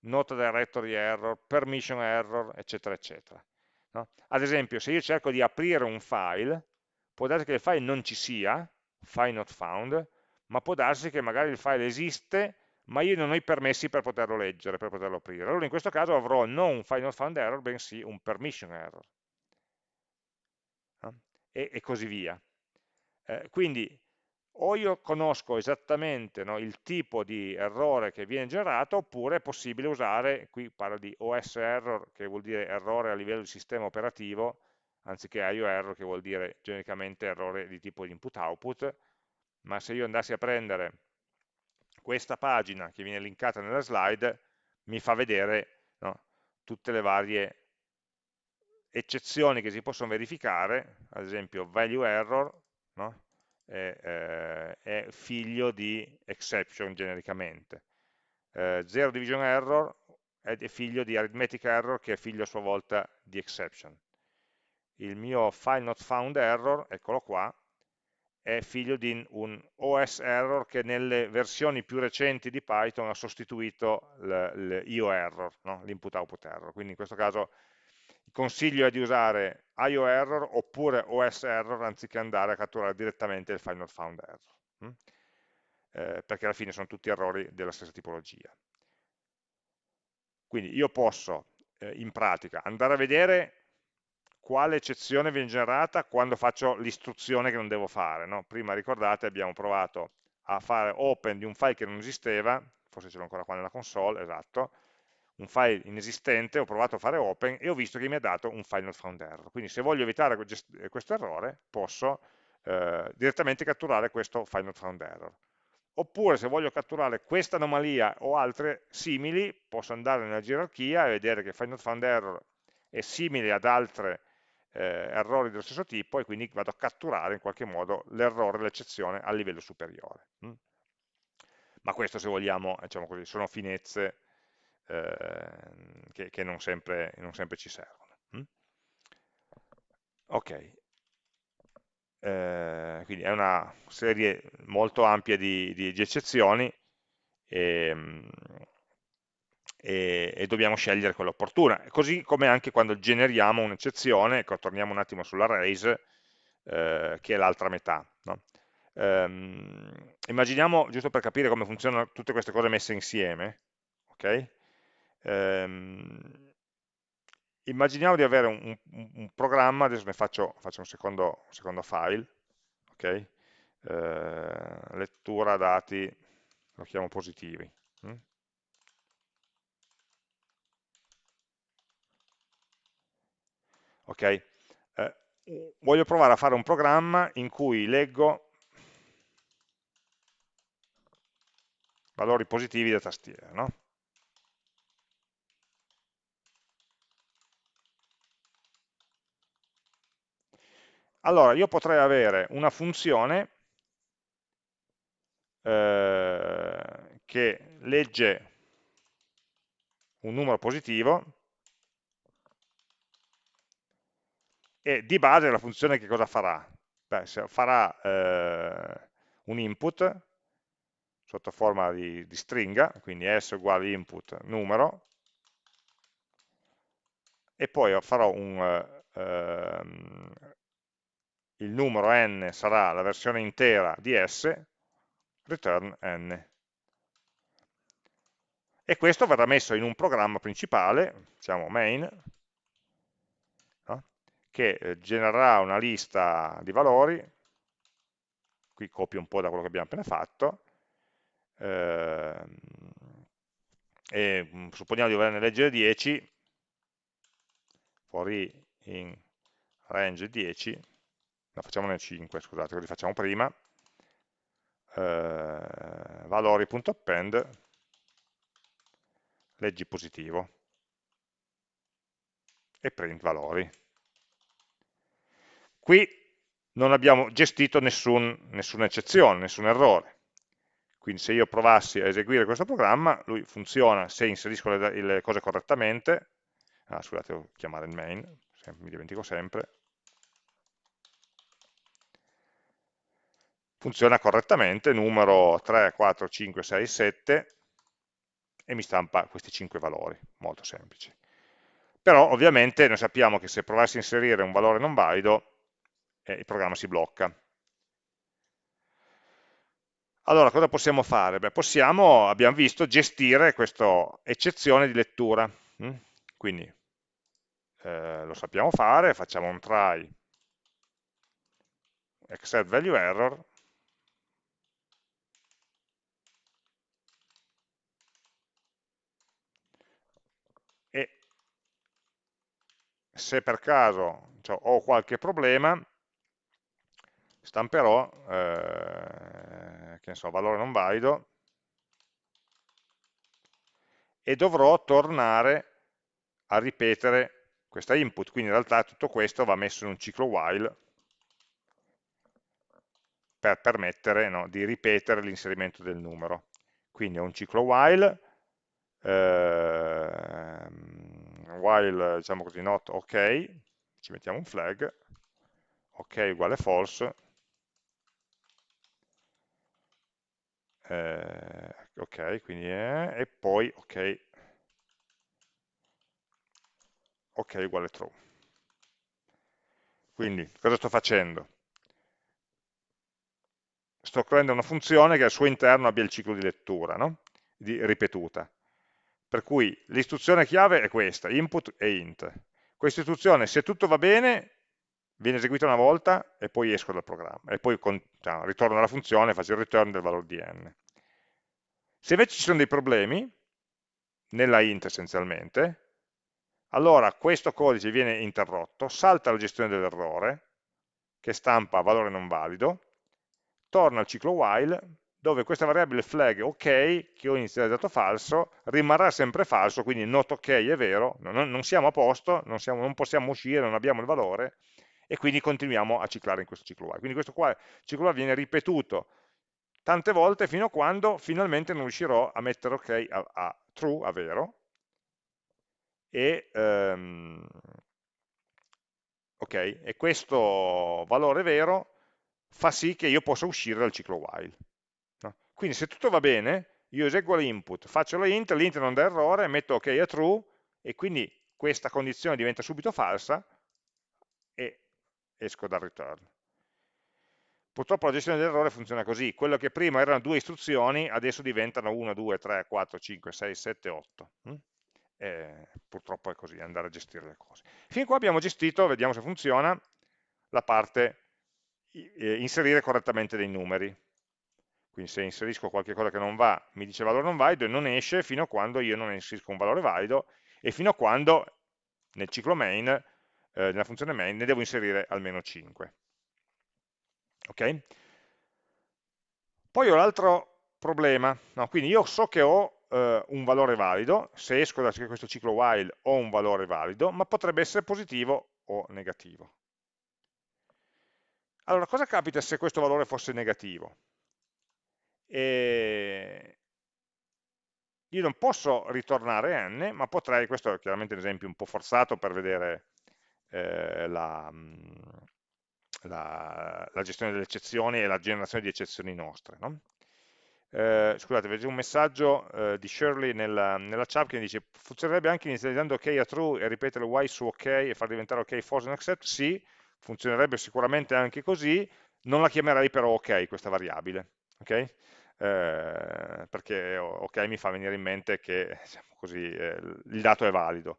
not directory error, permission error, eccetera, eccetera. No? Ad esempio, se io cerco di aprire un file, può darsi che il file non ci sia, file not found, ma può darsi che magari il file esiste, ma io non ho i permessi per poterlo leggere, per poterlo aprire. Allora in questo caso avrò non un file not found error, bensì un permission error. No? E, e, così via. Eh, quindi o io conosco esattamente no, il tipo di errore che viene generato, oppure è possibile usare, qui parlo di OS error, che vuol dire errore a livello di sistema operativo, anziché IO error, che vuol dire genericamente errore di tipo input-output, ma se io andassi a prendere questa pagina che viene linkata nella slide, mi fa vedere no, tutte le varie eccezioni che si possono verificare, ad esempio value error, no? è, eh, è, figlio di exception genericamente. Eh, zero division error è figlio di arithmetic error che è figlio a sua volta di exception. Il mio file not found error, eccolo qua, è figlio di un OS error che nelle versioni più recenti di Python ha sostituito l'IO error, no? l'input output error. Quindi in questo caso il consiglio è di usare IO error oppure OS error anziché andare a catturare direttamente il not found error, hm? eh, perché alla fine sono tutti errori della stessa tipologia. Quindi io posso eh, in pratica andare a vedere quale eccezione viene generata quando faccio l'istruzione che non devo fare. No? Prima ricordate abbiamo provato a fare open di un file che non esisteva, forse ce l'ho ancora qua nella console, esatto, un file inesistente, ho provato a fare open e ho visto che mi ha dato un file not found error. Quindi se voglio evitare questo errore, posso eh, direttamente catturare questo file not found error. Oppure se voglio catturare questa anomalia o altre simili, posso andare nella gerarchia e vedere che file not found error è simile ad altre eh, errori dello stesso tipo e quindi vado a catturare in qualche modo l'errore, l'eccezione a livello superiore. Mm? Ma questo se vogliamo, diciamo così, sono finezze Ehm, che, che non, sempre, non, sempre, ci servono. Mm? Ok, eh, quindi è una serie molto ampia di, di, di eccezioni e, ehm, e, e, dobbiamo scegliere quella opportuna, così come anche quando generiamo un'eccezione, ecco, torniamo un attimo sull'arrays, eh, che è l'altra metà. No? Um, immaginiamo, giusto per capire come funzionano tutte queste cose messe insieme, okay? Ehm, immaginiamo di avere un, un, un, programma, adesso ne faccio, faccio un, secondo, un, secondo, file, ok? Eh, lettura dati, lo chiamo positivi. Hm? Ok, eh, voglio provare a fare un programma in cui leggo valori positivi da tastiera, no? allora io potrei avere una funzione eh, che legge un numero positivo e di base la funzione che cosa farà? Beh, farà eh, un input sotto forma di, di, stringa, quindi s uguale input numero, e poi farò un, eh, il numero n sarà la versione intera di s, return n. E questo verrà messo in un programma principale, diciamo main? Che eh, genererà una lista di valori, qui copio un po' da quello che abbiamo appena fatto, ehm, e mh, supponiamo di volerne leggere 10, for i in range 10, no, facciamone 5, scusate, così facciamo prima, eh, valori.append, leggi positivo, e print valori. Qui non abbiamo gestito nessun, nessuna eccezione, nessun errore. Quindi se io provassi a eseguire questo programma, lui funziona se inserisco le, le cose correttamente, ah, scusate, devo chiamare il main, mi dimentico sempre, funziona correttamente, numero 3, 4, 5, 6, 7, e mi stampa questi 5 valori, molto semplici. Però ovviamente noi sappiamo che se provassi a inserire un valore non valido, eh, il programma si blocca. Allora, cosa possiamo fare? Beh, possiamo, abbiamo visto, gestire questa eccezione di lettura. Mm? Quindi eh, lo sappiamo fare, facciamo un try accept value error e se per caso cioè, ho qualche problema stamperò eh, che so, valore non valido e dovrò tornare a ripetere questa input, quindi in realtà tutto questo va messo in un ciclo while per permettere no, di ripetere l'inserimento del numero. Quindi è un ciclo while, eh, while diciamo così, not ok, ci mettiamo un flag, ok uguale false, eh, ok, quindi è, e poi ok, ok uguale true. Quindi cosa sto facendo? Sto creando una funzione che al suo interno abbia il ciclo di lettura, no? di, ripetuta. Per cui l'istruzione chiave è questa, input e int. Questa istruzione, se tutto va bene, viene eseguita una volta e poi esco dal programma, e poi con, cioè, ritorno alla funzione e faccio il return del valore di n. Se invece ci sono dei problemi, nella int essenzialmente, allora questo codice viene interrotto, salta la gestione dell'errore, che stampa valore non valido, torna al ciclo while, dove questa variabile flag ok, che ho inizializzato falso, rimarrà sempre falso, quindi not ok è vero, non, non siamo a posto, non, siamo, non, possiamo uscire, non abbiamo il valore, e quindi continuiamo a ciclare in questo ciclo while. Quindi questo qua, ciclo while viene ripetuto tante volte fino a quando finalmente non riuscirò a mettere ok a, a true, a vero, e, um, okay, e questo valore vero fa sì che io possa uscire dal ciclo while. No? Quindi se tutto va bene, io eseguo l'input, faccio la int, l'int non dà errore, metto ok a true, e quindi questa condizione diventa subito falsa, esco dal return. Purtroppo la gestione dell'errore funziona così, quello che prima erano due istruzioni adesso diventano 1, 2, 3, 4, 5, 6, 7, 8. E purtroppo è così, andare a gestire le cose. Fin qua abbiamo gestito, vediamo se funziona, la parte eh, inserire correttamente dei numeri. Quindi se inserisco qualcosa che non va, mi dice valore non valido e non esce fino a quando io non inserisco un valore valido e fino a quando nel ciclo main, eh, nella funzione main, ne devo inserire almeno 5. Okay? Poi ho l'altro problema, no, quindi io so che ho eh, un valore valido, se esco da questo ciclo while ho un valore valido, ma potrebbe essere positivo o negativo. Allora, cosa capita se questo valore fosse negativo? E io non posso ritornare n, ma potrei, questo è chiaramente un esempio un po' forzato per vedere eh, la, la, la, gestione delle eccezioni e la generazione di eccezioni nostre. No? Eh, scusate, vedo un messaggio eh, di Shirley nella, nella, chat che dice funzionerebbe anche inizializzando ok a true e ripetere y su ok e far diventare ok false and accept? Sì, funzionerebbe sicuramente anche così, non la chiamerei però ok questa variabile, ok? Eh, perché ok mi fa venire in mente che diciamo così, eh, il dato è valido,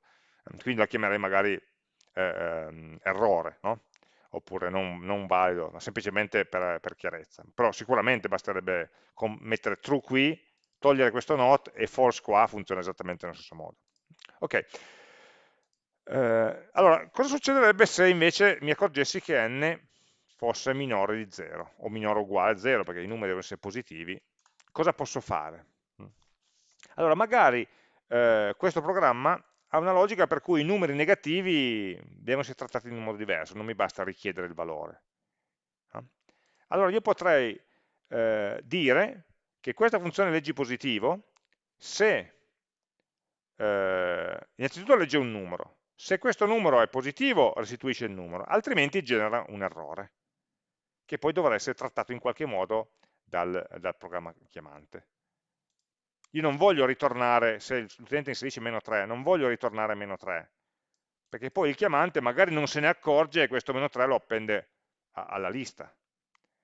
quindi la chiamerei magari eh, ehm, errore, no? oppure non, non valido, ma semplicemente per, per, chiarezza. Però sicuramente basterebbe mettere true qui togliere questo not e false qua funziona esattamente nello stesso modo. Ok, eh, allora cosa succederebbe se invece mi accorgessi che n fosse minore di 0 o minore o uguale a 0 perché i numeri devono essere positivi, cosa posso fare? Allora magari eh, questo programma ha una logica per cui i numeri negativi devono essere trattati in un modo diverso, non mi basta richiedere il valore. Allora io potrei eh, dire che questa funzione leggi positivo, se eh, innanzitutto legge un numero, se questo numero è positivo restituisce il numero, altrimenti genera un errore, che poi dovrà essere trattato in qualche modo dal, dal programma chiamante. Io non voglio ritornare, se l'utente inserisce meno 3, non voglio ritornare meno 3, perché poi il chiamante magari non se ne accorge e questo meno 3 lo appende alla lista.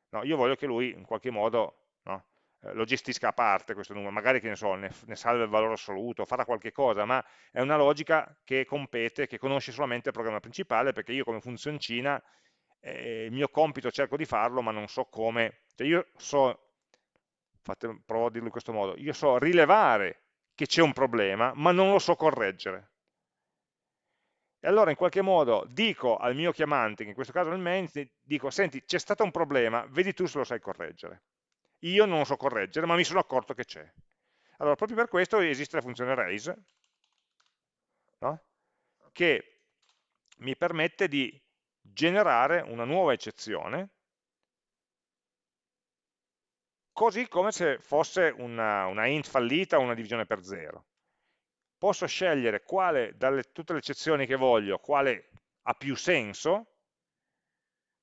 No, io voglio che lui in qualche modo no, eh, lo gestisca a parte questo numero, magari che ne, so, ne, ne salva il valore assoluto, farà qualche cosa, ma è una logica che compete, che conosce solamente il programma principale, perché io come funzioncina eh, il mio compito cerco di farlo, ma non so come, cioè io so fate, provo a dirlo in questo modo, io so rilevare che c'è un problema, ma non lo so correggere. E allora in qualche modo dico al mio chiamante, che in questo caso è il main, dico, senti, c'è stato un problema, vedi tu se lo sai correggere. Io non lo so correggere, ma mi sono accorto che c'è. Allora, proprio per questo esiste la funzione raise, no? che mi permette di generare una nuova eccezione così come se fosse una, una int fallita o una divisione per zero. Posso scegliere quale, dalle tutte le eccezioni che voglio, quale ha più senso,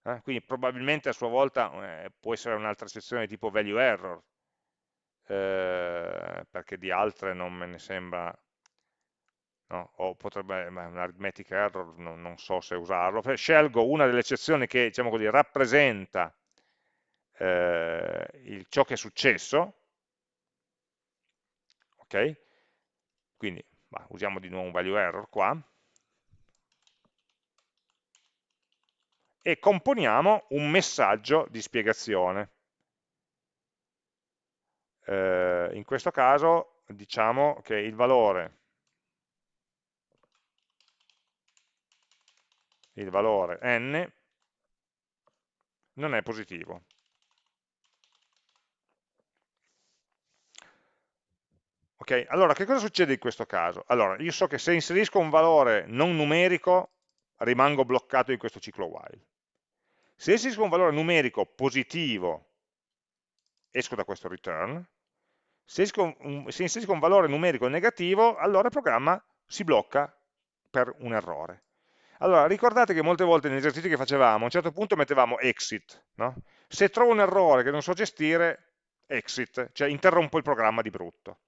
eh, quindi probabilmente a sua volta eh, può essere un'altra eccezione tipo value error, eh, perché di altre non me ne sembra, no? o potrebbe, un arithmetic error, no, non so se usarlo, scelgo una delle eccezioni che diciamo così, rappresenta eh, il, ciò che è successo, ok? Quindi bah, usiamo di nuovo un value error qua, e componiamo un messaggio di spiegazione. Eh, in questo caso diciamo che il valore, il valore n non è positivo. Ok, allora che cosa succede in questo caso? Allora, io so che se inserisco un valore non numerico rimango bloccato in questo ciclo while. Se inserisco un valore numerico positivo esco da questo return, se, un, se inserisco un valore numerico negativo allora il programma si blocca per un errore. Allora, ricordate che molte volte negli esercizi che facevamo, a un certo punto mettevamo exit, no? se trovo un errore che non so gestire, exit, cioè interrompo il programma di brutto.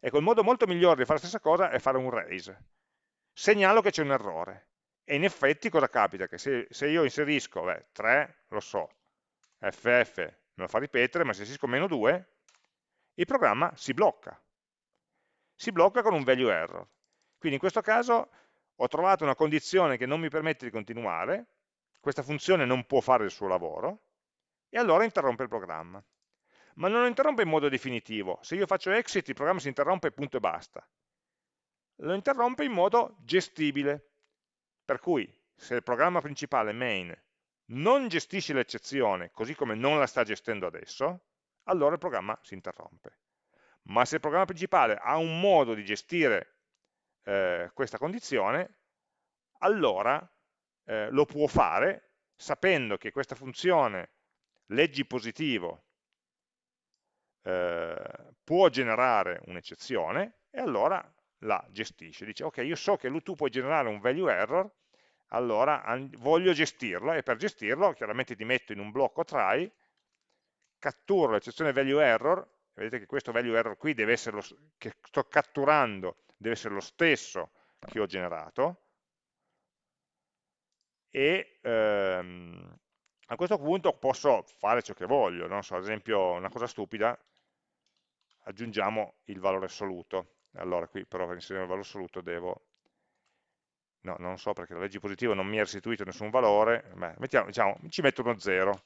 Ecco, il modo molto migliore di fare la stessa cosa è fare un raise. Segnalo che c'è un errore. E in effetti cosa capita? Che se, se io inserisco beh, 3, lo so, ff me lo fa ripetere, ma se inserisco meno 2, il programma si blocca. Si blocca con un value error. Quindi in questo caso ho trovato una condizione che non mi permette di continuare, questa funzione non può fare il suo lavoro, e allora interrompe il programma ma non lo interrompe in modo definitivo. Se io faccio exit il programma si interrompe punto e basta. Lo interrompe in modo gestibile. Per cui se il programma principale main non gestisce l'eccezione così come non la sta gestendo adesso, allora il programma si interrompe. Ma se il programma principale ha un modo di gestire eh, questa condizione, allora eh, lo può fare sapendo che questa funzione leggi positivo eh, può generare un'eccezione e allora la gestisce. Dice, ok, io so che tu puoi generare un value error, allora voglio gestirlo e per gestirlo chiaramente ti metto in un blocco try, catturo l'eccezione value error, vedete che questo value error qui deve essere lo, che sto catturando deve essere lo stesso che ho generato e ehm, a questo punto posso fare ciò che voglio, no? so, ad esempio una cosa stupida, aggiungiamo il valore assoluto. Allora qui però per inserire il valore assoluto devo... No, non so perché la legge positiva non mi ha restituito nessun valore, Beh, mettiamo, diciamo, ci metto uno 0.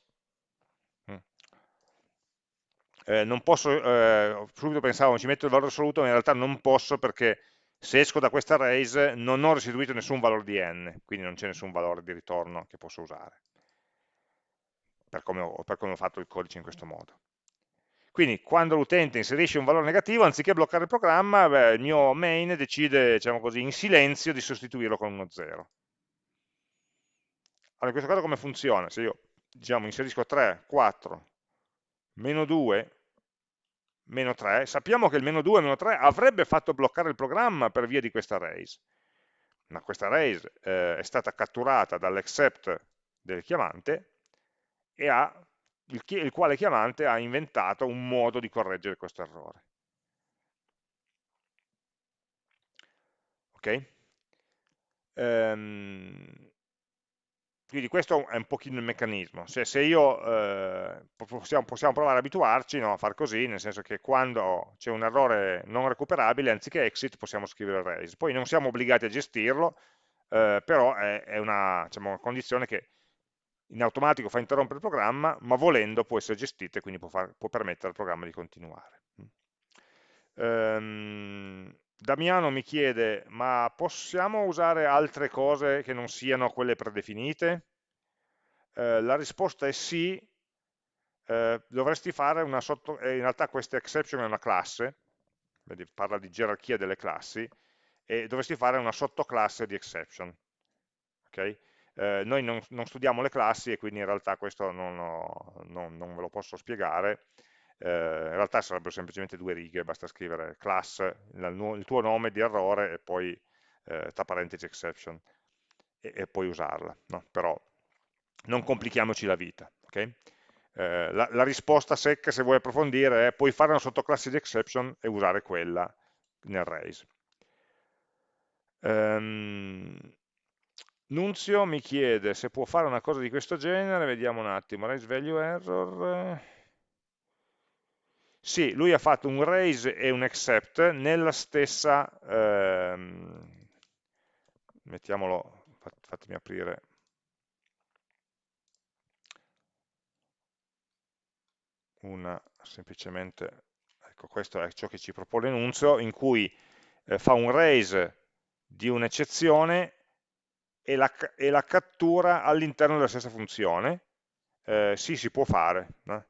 Mm. eh, non posso, eh, subito pensavo ci metto il valore assoluto, ma in realtà non posso perché se esco da questa arrays non ho restituito nessun valore di n, quindi non c'è nessun valore di ritorno che posso usare, per come, ho, per come ho fatto il codice in questo modo. Quindi quando l'utente inserisce un valore negativo, anziché bloccare il programma, beh, il mio main decide, diciamo così, in silenzio di sostituirlo con uno 0. Allora, in questo caso come funziona? Se io diciamo, inserisco 3, 4, meno 2, meno 3, sappiamo che il meno 2 meno 3 avrebbe fatto bloccare il programma per via di questa raise, ma questa raise eh, è stata catturata dall'except del chiamante e ha, il, il, quale chiamante ha inventato un modo di correggere questo errore. Ok? Um, quindi questo è un pochino il meccanismo. Se, se io, eh, possiamo, possiamo, provare ad abituarci no, a far così, nel senso che quando c'è un errore non recuperabile, anziché exit possiamo scrivere raise. Poi non siamo obbligati a gestirlo, eh, però è, è una, diciamo, una, condizione che in automatico fa interrompere il programma, ma volendo può essere gestita e quindi può, far, può permettere al programma di continuare. Um, Damiano mi chiede, ma possiamo usare altre cose che non siano quelle predefinite? Eh, la risposta è sì, eh, dovresti fare una sotto... Eh, in realtà questa exception è una classe, parla di gerarchia delle classi, e dovresti fare una sottoclasse di exception. Okay? Eh, noi non, non, studiamo le classi e quindi in realtà questo non, ho, non, non ve lo posso spiegare, eh, in realtà sarebbero semplicemente due righe, basta scrivere class, il, il tuo nome di errore e poi eh, tra parentesi exception e, e poi usarla, no? però non complichiamoci la vita. Okay? Eh, la, la, risposta secca, se vuoi approfondire, è puoi fare una sottoclasse di exception e usare quella nel raise. Um, Nunzio mi chiede se può fare una cosa di questo genere, vediamo un attimo, raise value error, sì, lui ha fatto un raise e un accept nella stessa, ehm, mettiamolo, fatemi aprire, una semplicemente, ecco questo è ciò che ci propone l'enunzio, in cui eh, fa un raise di un'eccezione e la, e la cattura all'interno della stessa funzione, eh, sì, si può fare, no?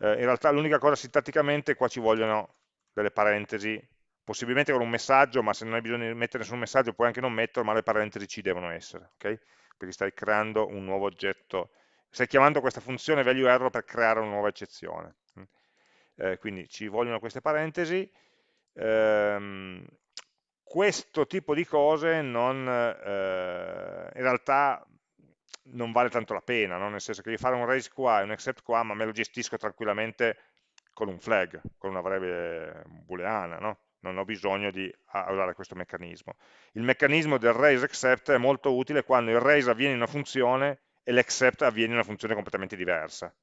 eh, in realtà l'unica cosa sintatticamente qua ci vogliono delle parentesi, possibilmente con un messaggio, ma se non hai bisogno di mettere nessun messaggio puoi anche non metterlo, ma le parentesi ci devono essere, ok? Perché stai creando un nuovo oggetto, stai chiamando questa funzione value error per creare una nuova eccezione. Eh, quindi ci vogliono queste parentesi, ehm, questo tipo di cose non, eh, in realtà non vale tanto la pena, no? nel senso che io fare un raise qua e un accept qua, ma me lo gestisco tranquillamente con un flag, con una variabile booleana, no? non ho bisogno di usare questo meccanismo. Il meccanismo del raise accept è molto utile quando il raise avviene in una funzione e l'accept avviene in una funzione completamente diversa.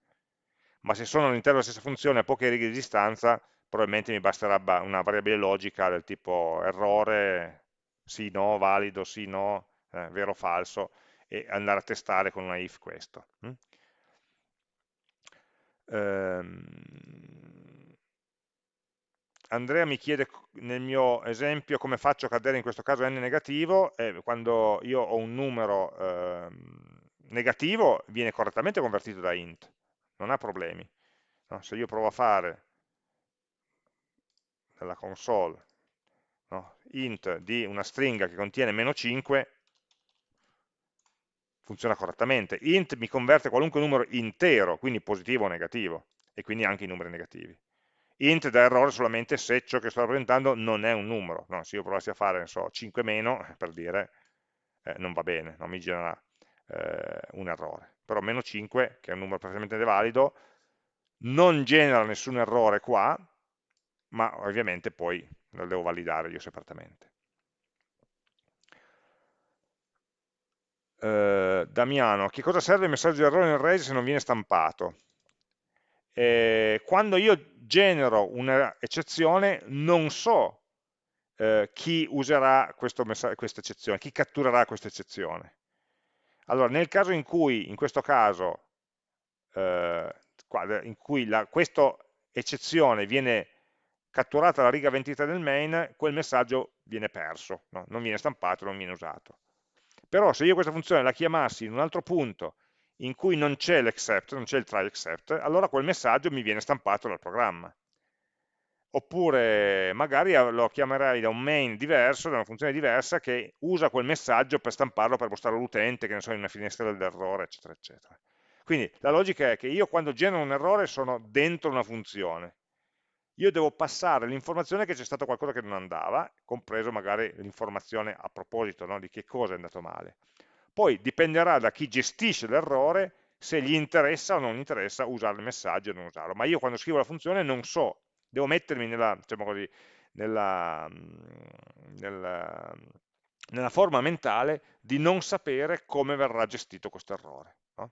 Ma se sono all'interno della stessa funzione a poche righe di distanza, probabilmente mi basterà una variabile logica del tipo errore, sì, no, valido, sì, no, eh, vero, falso, e andare a testare con una if questo. Mm? Ehm, Andrea mi chiede nel mio esempio come faccio a cadere in questo caso n negativo, eh, quando io ho un numero eh, negativo viene correttamente convertito da int, non ha problemi. No? Se io provo a fare nella console no? int di una stringa che contiene meno 5, funziona correttamente. int mi converte qualunque numero intero, quindi positivo o negativo, e quindi anche i numeri negativi. int dà errore solamente se ciò che sto rappresentando non è un numero. No, se io provassi a fare, so, 5 meno, per dire, eh, non va bene, non mi genera eh, un errore. Però meno 5, che è un numero perfettamente valido, non genera nessun errore qua, ma ovviamente poi lo devo validare io separatamente. eh, Damiano, che cosa serve il messaggio di errore nel raise se non viene stampato? Eh, quando io genero un'eccezione non so eh, chi userà questa eccezione, chi catturerà questa eccezione. Allora, nel caso in cui, in questo caso, eh, in cui la, questo eccezione viene catturata la riga 23 del main, quel messaggio viene perso, no? non viene stampato, non viene usato. Però se io questa funzione la chiamassi in un altro punto in cui non c'è l'except, non c'è il try except, allora quel messaggio mi viene stampato dal programma. Oppure magari lo chiamerai da un main diverso, da una funzione diversa che usa quel messaggio per stamparlo, per mostrarlo all'utente, che ne so, in una finestra dell'errore, eccetera, eccetera. Quindi la logica è che io quando genero un errore sono dentro una funzione. Io devo passare l'informazione che c'è stato qualcosa che non andava, compreso magari l'informazione a proposito no, di che cosa è andato male. Poi dipenderà da chi gestisce l'errore se gli interessa o non interessa usare il messaggio o non usarlo. Ma io quando scrivo la funzione non so, devo mettermi nella, diciamo così, nella, nella, nella, forma mentale di non sapere come verrà gestito questo errore. No?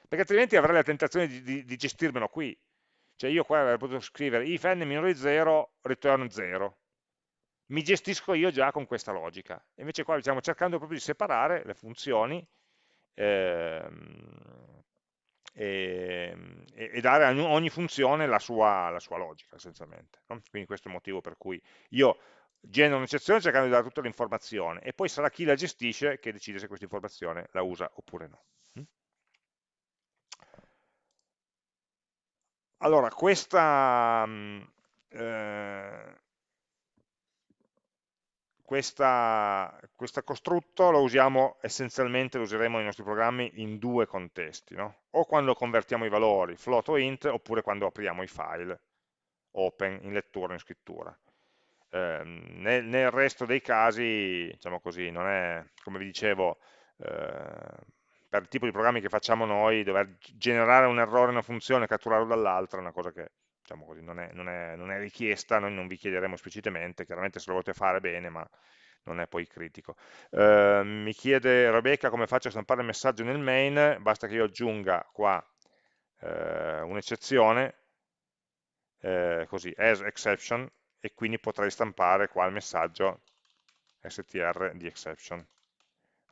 Perché altrimenti avrei la tentazione di, di, di gestirmelo qui. Cioè io qua avrei potuto scrivere if n minore di 0, return 0 mi gestisco io già con questa logica. Invece qua stiamo cercando proprio di separare le funzioni ehm, e, e, dare a ogni funzione la sua, la sua logica essenzialmente. No? Quindi questo è il motivo per cui io genero un'eccezione cercando di dare tutta l'informazione e poi sarà chi la gestisce che decide se questa informazione la usa oppure no. Allora, questa, mm, eh, questa, questo costrutto lo usiamo essenzialmente, lo useremo nei nostri programmi in due contesti, no? o quando convertiamo i valori, float o int, oppure quando apriamo i file, open, in lettura o in scrittura. Eh, nel, nel, resto dei casi, diciamo così, non è, come vi dicevo, eh, per il tipo di programmi che facciamo noi, dover generare un errore in una funzione e catturarlo dall'altra è una cosa che diciamo così, non, è, non, è, non, è, richiesta, noi non vi chiederemo esplicitamente, chiaramente se lo volete fare bene, ma non è poi critico. Eh, mi chiede Rebecca come faccio a stampare il messaggio nel main, basta che io aggiunga qua eh, un'eccezione, eh, così, as exception, e quindi potrei stampare qua il messaggio str di exception.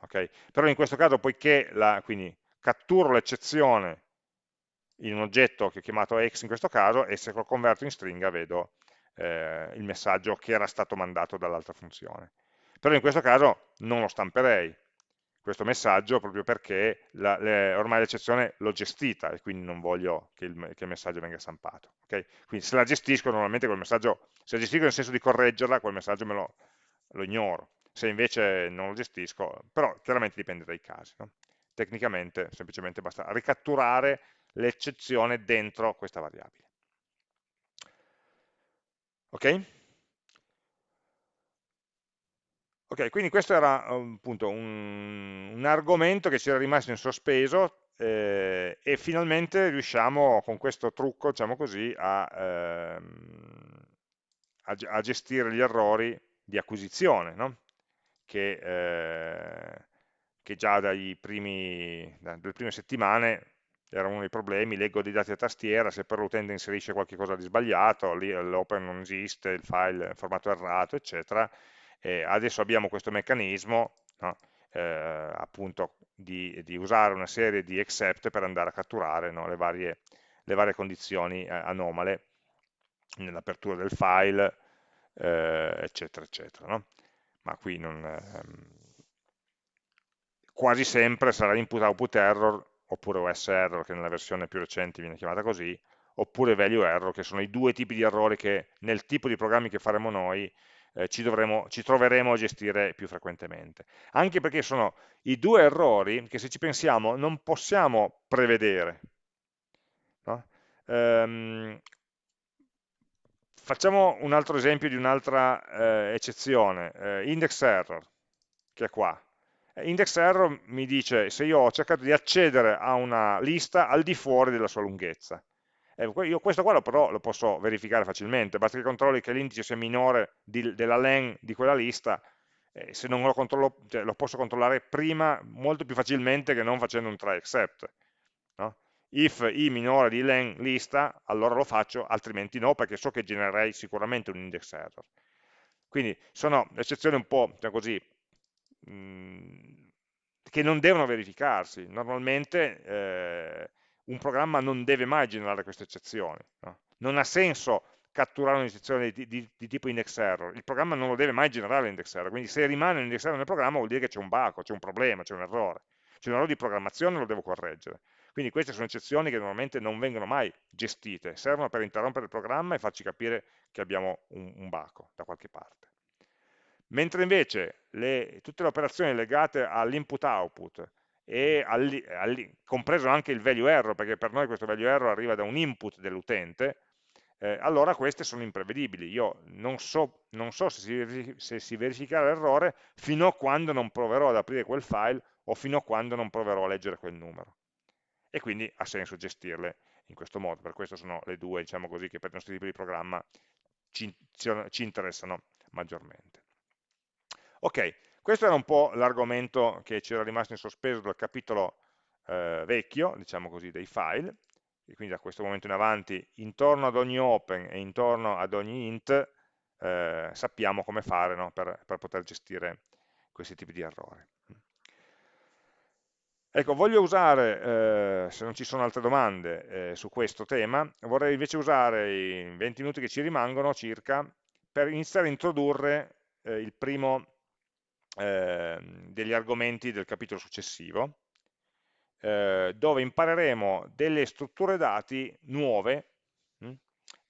Okay? Però in questo caso, poiché la, quindi, catturo l'eccezione in un oggetto che ho chiamato x in questo caso e se lo converto in stringa vedo eh, il messaggio che era stato mandato dall'altra funzione. Però in questo caso non lo stamperei, questo messaggio proprio perché la, le, ormai l'eccezione l'ho gestita e quindi non voglio che il, che il messaggio venga stampato. Okay? Quindi se la gestisco normalmente quel messaggio, se la gestisco nel senso di correggerla, quel messaggio me lo, lo ignoro. Se invece non lo gestisco, però chiaramente dipende dai casi. No? Tecnicamente semplicemente basta ricatturare l'eccezione dentro questa variabile. Ok? Ok, quindi questo era appunto un, un argomento che ci era rimasto in sospeso eh, e finalmente riusciamo con questo trucco, diciamo così, a, ehm, a, a gestire gli errori di acquisizione, no? Che, eh, che, già primi, dalle prime settimane era uno dei problemi, leggo dei dati a tastiera, se per l'utente inserisce qualcosa di sbagliato, l'open non esiste, il file è formato errato, eccetera. E adesso abbiamo questo meccanismo, no? eh, appunto, di, di, usare una serie di except per andare a catturare no? le, varie, le, varie, condizioni eh, anomale nell'apertura del file, eh, eccetera, eccetera. No? Ma qui non, ehm, quasi sempre sarà input output error oppure OS error che nella versione più recente viene chiamata così, oppure value error che sono i due tipi di errori che nel tipo di programmi che faremo noi eh, ci, dovremo, ci, troveremo a gestire più frequentemente. Anche perché sono i due errori che se ci pensiamo non possiamo prevedere. No? Ehm, facciamo un altro esempio di un'altra eh, eccezione, eh, index error, che è qua. Index error mi dice se io ho cercato di accedere a una lista al di fuori della sua lunghezza. Eh, io questo qua lo, però lo posso verificare facilmente, basta che controlli che l'indice sia minore di, della len di quella lista, eh, se non lo controllo, cioè, lo posso controllare prima molto più facilmente che non facendo un try except. No? If i minore di len lista, allora lo faccio, altrimenti no, perché so che genererei sicuramente un index error. Quindi sono eccezioni un po' cioè così, che non devono verificarsi. Normalmente eh, un programma non deve mai generare queste eccezioni. No? Non ha senso catturare un'iniezione di, di, di, tipo index error, il programma non lo deve mai generare l'index error, quindi se rimane un index error nel programma vuol dire che c'è un bug, c'è un problema, c'è un errore, c'è un errore di programmazione lo devo correggere. Quindi queste sono eccezioni che normalmente non vengono mai gestite, servono per interrompere il programma e farci capire che abbiamo un, un baco da qualche parte. Mentre invece le, tutte le operazioni legate all'input-output all, all, compreso anche il value error, perché per noi questo value error arriva da un input dell'utente, eh, allora queste sono imprevedibili. Io non so, non so se, si, se si verificherà l'errore fino a quando non proverò ad aprire quel file o fino a quando non proverò a leggere quel numero. E quindi ha senso gestirle in questo modo. Per questo sono le due, diciamo così, che per i nostri tipi di programma ci, ci interessano maggiormente. Ok, questo era un po' l'argomento che c'era rimasto in sospeso dal capitolo eh, vecchio, diciamo così, dei file, e quindi da questo momento in avanti, intorno ad ogni open e intorno ad ogni int, eh, sappiamo come fare no? per, per, poter gestire questi tipi di errori. Ecco, voglio usare, eh, se non ci sono altre domande eh, su questo tema, vorrei invece usare i 20 minuti che ci rimangono circa per iniziare a introdurre eh, il primo eh, degli argomenti del capitolo successivo, eh, dove impareremo delle strutture dati nuove mh, hm,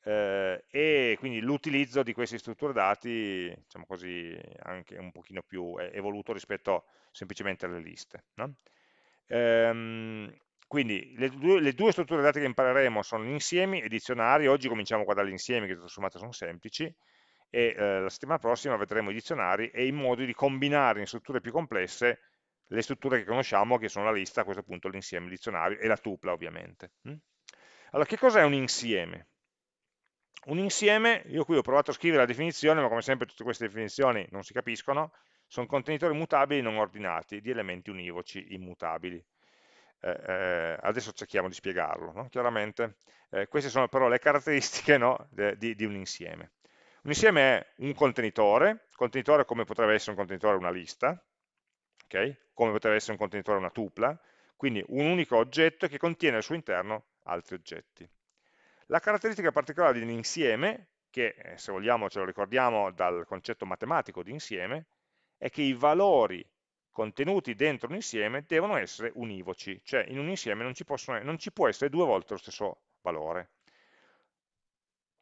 eh, e quindi l'utilizzo di queste strutture dati, diciamo così, anche un pochino più evoluto rispetto semplicemente alle liste. No? Ehm, quindi le due, le due, strutture dati che impareremo sono insiemi e dizionari, oggi cominciamo qua dagli insiemi che tutto sommato sono semplici, e eh, la settimana prossima vedremo i dizionari e i modi di combinare in strutture più complesse le strutture che conosciamo, che sono la lista, a questo punto l'insieme, il dizionario e la tupla ovviamente. Mm? Allora, che cos'è un insieme? Un insieme, io qui ho provato a scrivere la definizione, ma come sempre tutte queste definizioni non si capiscono, sono contenitori mutabili non ordinati di elementi univoci immutabili. Eh, eh, adesso cerchiamo di spiegarlo, no? chiaramente. Eh, queste sono però le caratteristiche no, di, di un insieme. Un insieme è un contenitore, contenitore come potrebbe essere un contenitore una lista, okay? come potrebbe essere un contenitore una tupla, quindi un unico oggetto che contiene al suo interno altri oggetti. La caratteristica particolare di un insieme, che eh, se vogliamo ce lo ricordiamo dal concetto matematico di insieme, è che i valori contenuti dentro un insieme devono essere univoci, cioè in un insieme non ci, possono, non ci può essere due volte lo stesso valore,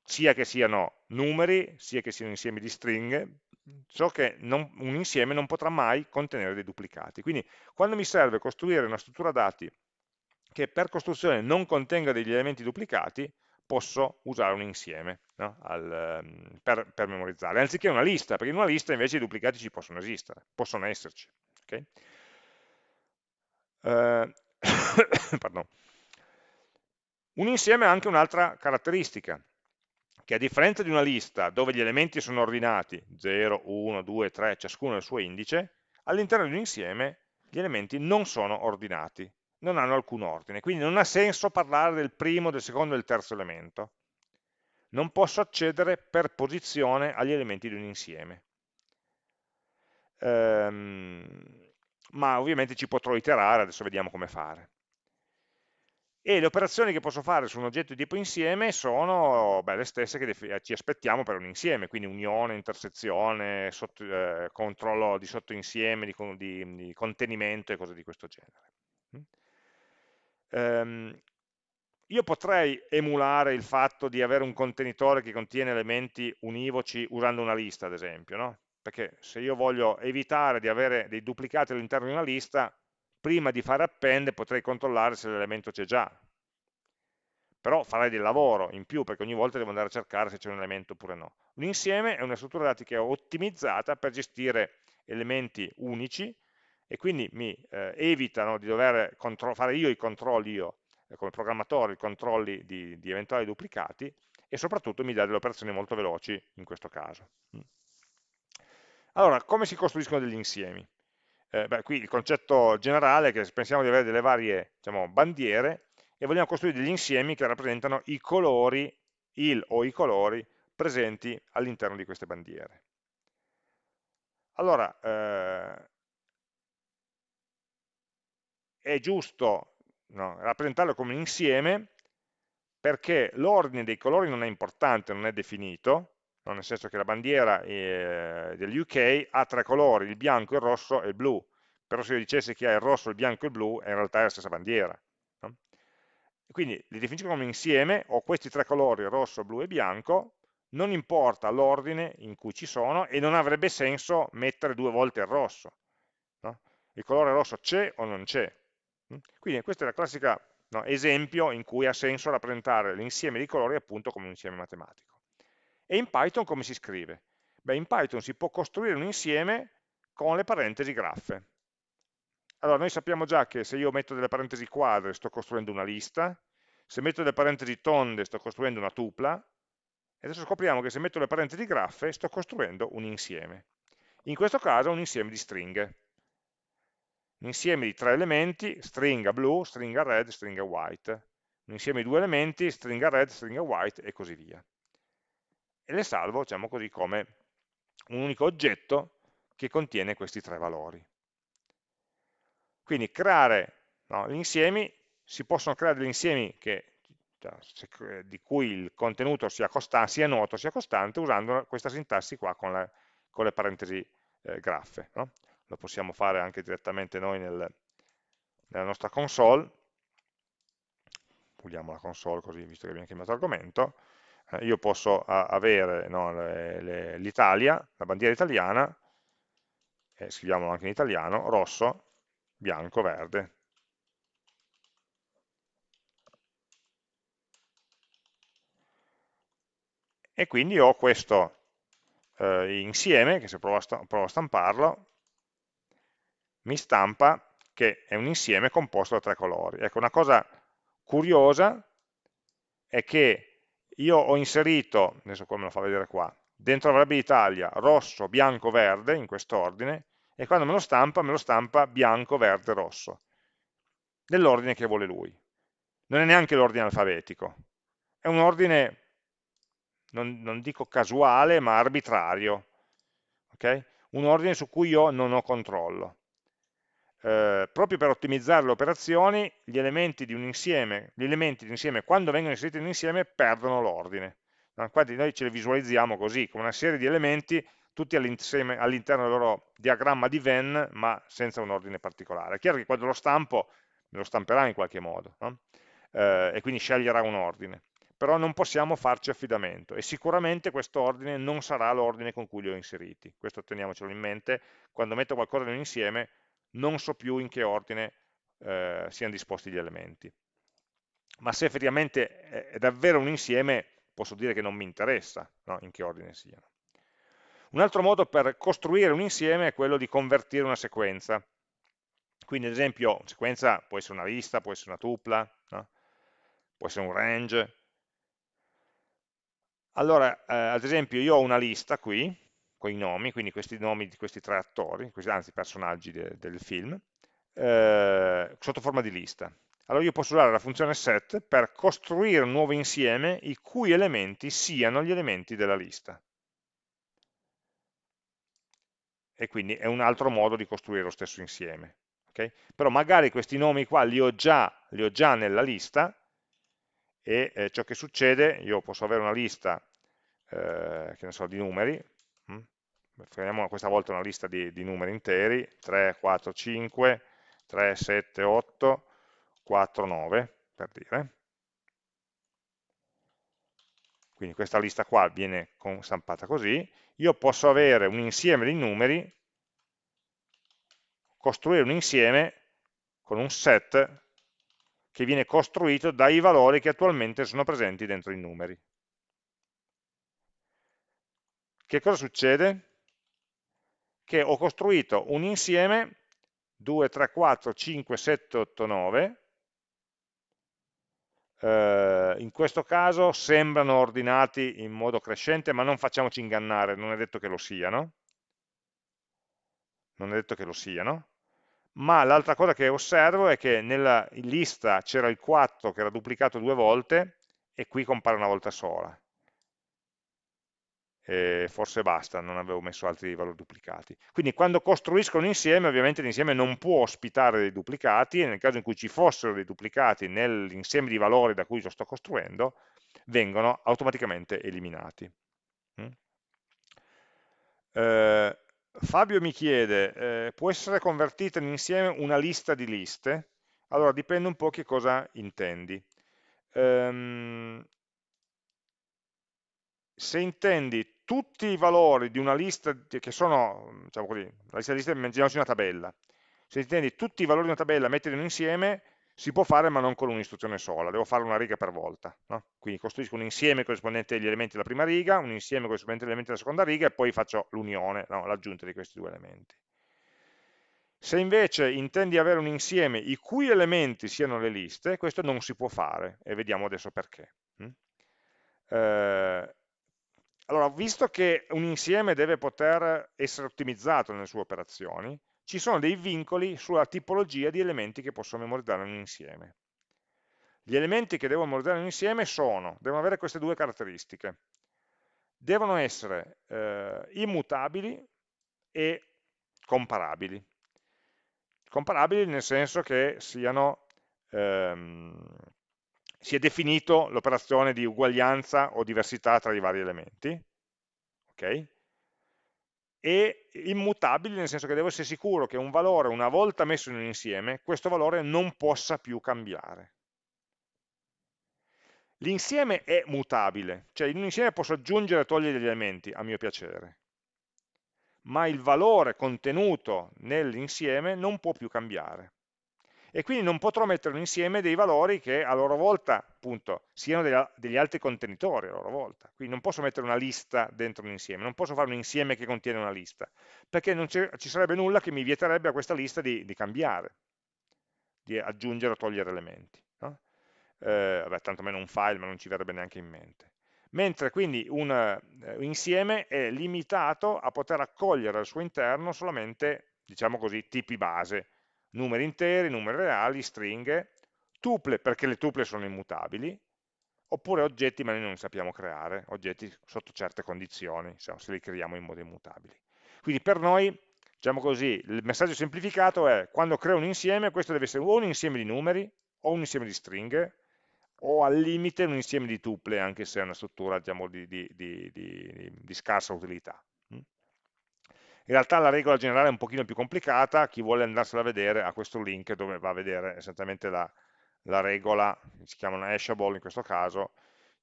sia che siano numeri, sia che siano insiemi di stringhe, so che non, un insieme non potrà mai contenere dei duplicati. Quindi quando mi serve costruire una struttura dati che per costruzione non contenga degli elementi duplicati, posso usare un insieme no? Al, ehm, per, per, memorizzare, anziché una lista, perché in una lista invece i duplicati ci possono esistere, possono esserci. Okay? Uh, un insieme ha anche un'altra caratteristica, che a differenza di una lista dove gli elementi sono ordinati 0, 1, 2, 3, ciascuno il suo indice, all'interno di un insieme gli elementi non sono ordinati, non hanno alcun ordine, quindi non ha senso parlare del primo, del secondo e del terzo elemento. Non posso accedere per posizione agli elementi di un insieme. Ehm, ma ovviamente ci potrò iterare, adesso vediamo come fare e le operazioni che posso fare su un oggetto di tipo insieme sono beh, le stesse che ci aspettiamo per un insieme, quindi unione, intersezione, sotto, eh, controllo di sottoinsieme, di, di, di, contenimento e cose di questo genere. Um, io potrei emulare il fatto di avere un contenitore che contiene elementi univoci usando una lista, ad esempio, no? perché se io voglio evitare di avere dei duplicati all'interno di una lista, prima di fare append potrei controllare se l'elemento c'è già, però farei del lavoro in più perché ogni volta devo andare a cercare se c'è un elemento oppure no. Un insieme è una struttura dati che è ottimizzata per gestire elementi unici e quindi mi eh, evitano di dover fare io i controlli, io eh, come programmatore, i controlli di, di, eventuali duplicati e soprattutto mi dà delle operazioni molto veloci in questo caso. Mm. Allora, come si costruiscono degli insiemi? eh, beh, qui il concetto generale è che pensiamo di avere delle varie diciamo, bandiere e vogliamo costruire degli insiemi che rappresentano i colori, il o i colori presenti all'interno di queste bandiere. Allora, eh, è giusto no, rappresentarlo come un insieme perché l'ordine dei colori non è importante, non è definito, no? nel senso che la bandiera eh, degli UK ha tre colori, il bianco, il rosso e il blu, però se io dicessi che ha il rosso, il bianco e il blu, in realtà è la stessa bandiera. No? Quindi li definisco come insieme, ho questi tre colori, rosso, blu e bianco, non importa l'ordine in cui ci sono e non avrebbe senso mettere due volte il rosso. No? Il colore rosso c'è o non c'è. Quindi questo è il classico no, esempio in cui ha senso rappresentare l'insieme di colori appunto come un insieme matematico. E in Python come si scrive? Beh, in Python si può costruire un insieme con le parentesi graffe. Allora, noi sappiamo già che se io metto delle parentesi quadre sto costruendo una lista, se metto delle parentesi tonde sto costruendo una tupla, e adesso scopriamo che se metto le parentesi graffe sto costruendo un insieme. In questo caso un insieme di stringhe. Un insieme di tre elementi, stringa blu, stringa red, stringa white. Un insieme di due elementi, stringa red, stringa white e così via. E le salvo, diciamo così, come un unico oggetto che contiene questi tre valori. Quindi creare no, gli insiemi, si possono creare degli insiemi che cioè, di cui il contenuto sia, sia, noto sia costante usando questa sintassi qua con, la, con le parentesi eh, graffe. No? Lo possiamo fare anche direttamente noi nel, nella nostra console. Puliamo la console così, visto che abbiamo chiamato argomento. Eh, io posso avere no, l'Italia, la bandiera italiana, e scriviamolo anche in italiano, rosso, bianco, verde. e quindi ho questo eh, insieme, che se provo a, provo a stamparlo, mi stampa che è un insieme composto da tre colori. Ecco, una cosa curiosa è che io ho inserito, adesso come lo fa vedere qua, dentro la variabile Italia rosso, bianco, verde, in quest'ordine, e quando me lo stampa, me lo stampa bianco, verde, rosso, nell'ordine che vuole lui. Non è neanche l'ordine alfabetico, è un ordine non, non dico casuale, ma arbitrario, okay? un ordine su cui io non ho controllo. Eh, proprio per ottimizzare le operazioni, gli elementi di un insieme, gli elementi di un insieme quando vengono inseriti in un insieme perdono l'ordine. Infatti noi ce li visualizziamo così, come una serie di elementi tutti all'interno del loro diagramma di Venn, ma senza un ordine particolare. È chiaro che quando lo stampo, me lo stamperà in qualche modo, no? eh, e quindi sceglierà un ordine però non possiamo farci affidamento e sicuramente questo ordine non sarà l'ordine con cui li ho inseriti, questo teniamocelo in mente, quando metto qualcosa in un insieme non so più in che ordine eh, siano disposti gli elementi. Ma se effettivamente è davvero un insieme, posso dire che non mi interessa no? in che ordine siano. Un altro modo per costruire un insieme è quello di convertire una sequenza. Quindi ad esempio, una sequenza può essere una lista, può essere una tupla, no? può essere un range, allora, eh, ad esempio, io ho una lista qui, con i nomi, quindi questi nomi di questi tre attori, questi, anzi personaggi de, del film, eh, sotto forma di lista. Allora io posso usare la funzione set per costruire un nuovo insieme i cui elementi siano gli elementi della lista. E quindi è un altro modo di costruire lo stesso insieme. Okay? Però magari questi nomi qua li ho già, li ho già nella lista, e eh, ciò che succede, io posso avere una lista eh, che ne so, di numeri? Prendiamo questa volta una lista di, di, numeri interi, 3, 4, 5, 3, 7, 8, 4, 9, per dire. Quindi questa lista qua viene stampata così, io posso avere un insieme di numeri, costruire un insieme con un set che viene costruito dai valori che attualmente sono presenti dentro i numeri. Che cosa succede? Che ho costruito un insieme 2, 3, 4, 5, 7, 8, 9, eh, in questo caso sembrano ordinati in modo crescente, ma non facciamoci ingannare, non è detto che lo siano, non è detto che lo siano, ma l'altra cosa che osservo è che nella lista c'era il 4 che era duplicato due volte e qui compare una volta sola. E forse basta, non avevo messo altri valori duplicati. Quindi quando costruisco un insieme, ovviamente l'insieme non può ospitare dei duplicati, e nel caso in cui ci fossero dei duplicati nell'insieme di valori da cui lo sto costruendo, vengono automaticamente eliminati. Mm? Eh, Fabio mi chiede, eh, può essere convertita in insieme una lista di liste? Allora dipende un po' che cosa intendi. Um, se intendi tutti i valori di una lista che sono, diciamo così, la lista di liste, immaginiamoci una tabella, se intendi tutti i valori di una tabella, metterli insieme, si può fare ma non con un'istruzione sola, devo fare una riga per volta. No? Quindi costruisco un insieme corrispondente agli elementi della prima riga, un insieme corrispondente agli elementi della seconda riga e poi faccio l'unione, no? l'aggiunta di questi due elementi. Se invece intendi avere un insieme i cui elementi siano le liste, questo non si può fare e vediamo adesso perché. Mm? Eh, allora, visto che un insieme deve poter essere ottimizzato nelle sue operazioni, ci sono dei vincoli sulla tipologia di elementi che posso memorizzare in un insieme. Gli elementi che devo memorizzare in un insieme sono, devono avere queste due caratteristiche. Devono essere eh, immutabili e comparabili. Comparabili nel senso che siano, ehm, sia definito l'operazione di uguaglianza o diversità tra i vari elementi. Okay? e immutabili nel senso che devo essere sicuro che un valore una volta messo in un insieme, questo valore non possa più cambiare. L'insieme è mutabile, cioè in un insieme posso aggiungere e togliere degli elementi a mio piacere, ma il valore contenuto nell'insieme non può più cambiare e quindi non potrò mettere insieme dei valori che a loro volta appunto, siano degli, degli altri contenitori a loro volta. Quindi non posso mettere una lista dentro un insieme, non posso fare un insieme che contiene una lista, perché non ci sarebbe nulla che mi vieterebbe a questa lista di, di cambiare, di aggiungere o togliere elementi. No? Eh, vabbè, tantomeno un file, ma non ci verrebbe neanche in mente. Mentre quindi un uh, insieme è limitato a poter accogliere al suo interno solamente, diciamo così, tipi base, numeri interi, numeri reali, stringhe, tuple perché le tuple sono immutabili, oppure oggetti ma noi non sappiamo creare, oggetti sotto certe condizioni, se li creiamo in modo immutabili. Quindi per noi, diciamo così, il messaggio semplificato è quando creo un insieme, questo deve essere o un insieme di numeri, o un insieme di stringhe, o al limite un insieme di tuple, anche se è una struttura diciamo, di, di, di, di scarsa utilità. In realtà la regola generale è un pochino più complicata, chi vuole andarsela a vedere ha questo link dove va a vedere esattamente la, la regola, si chiamano hashable in questo caso,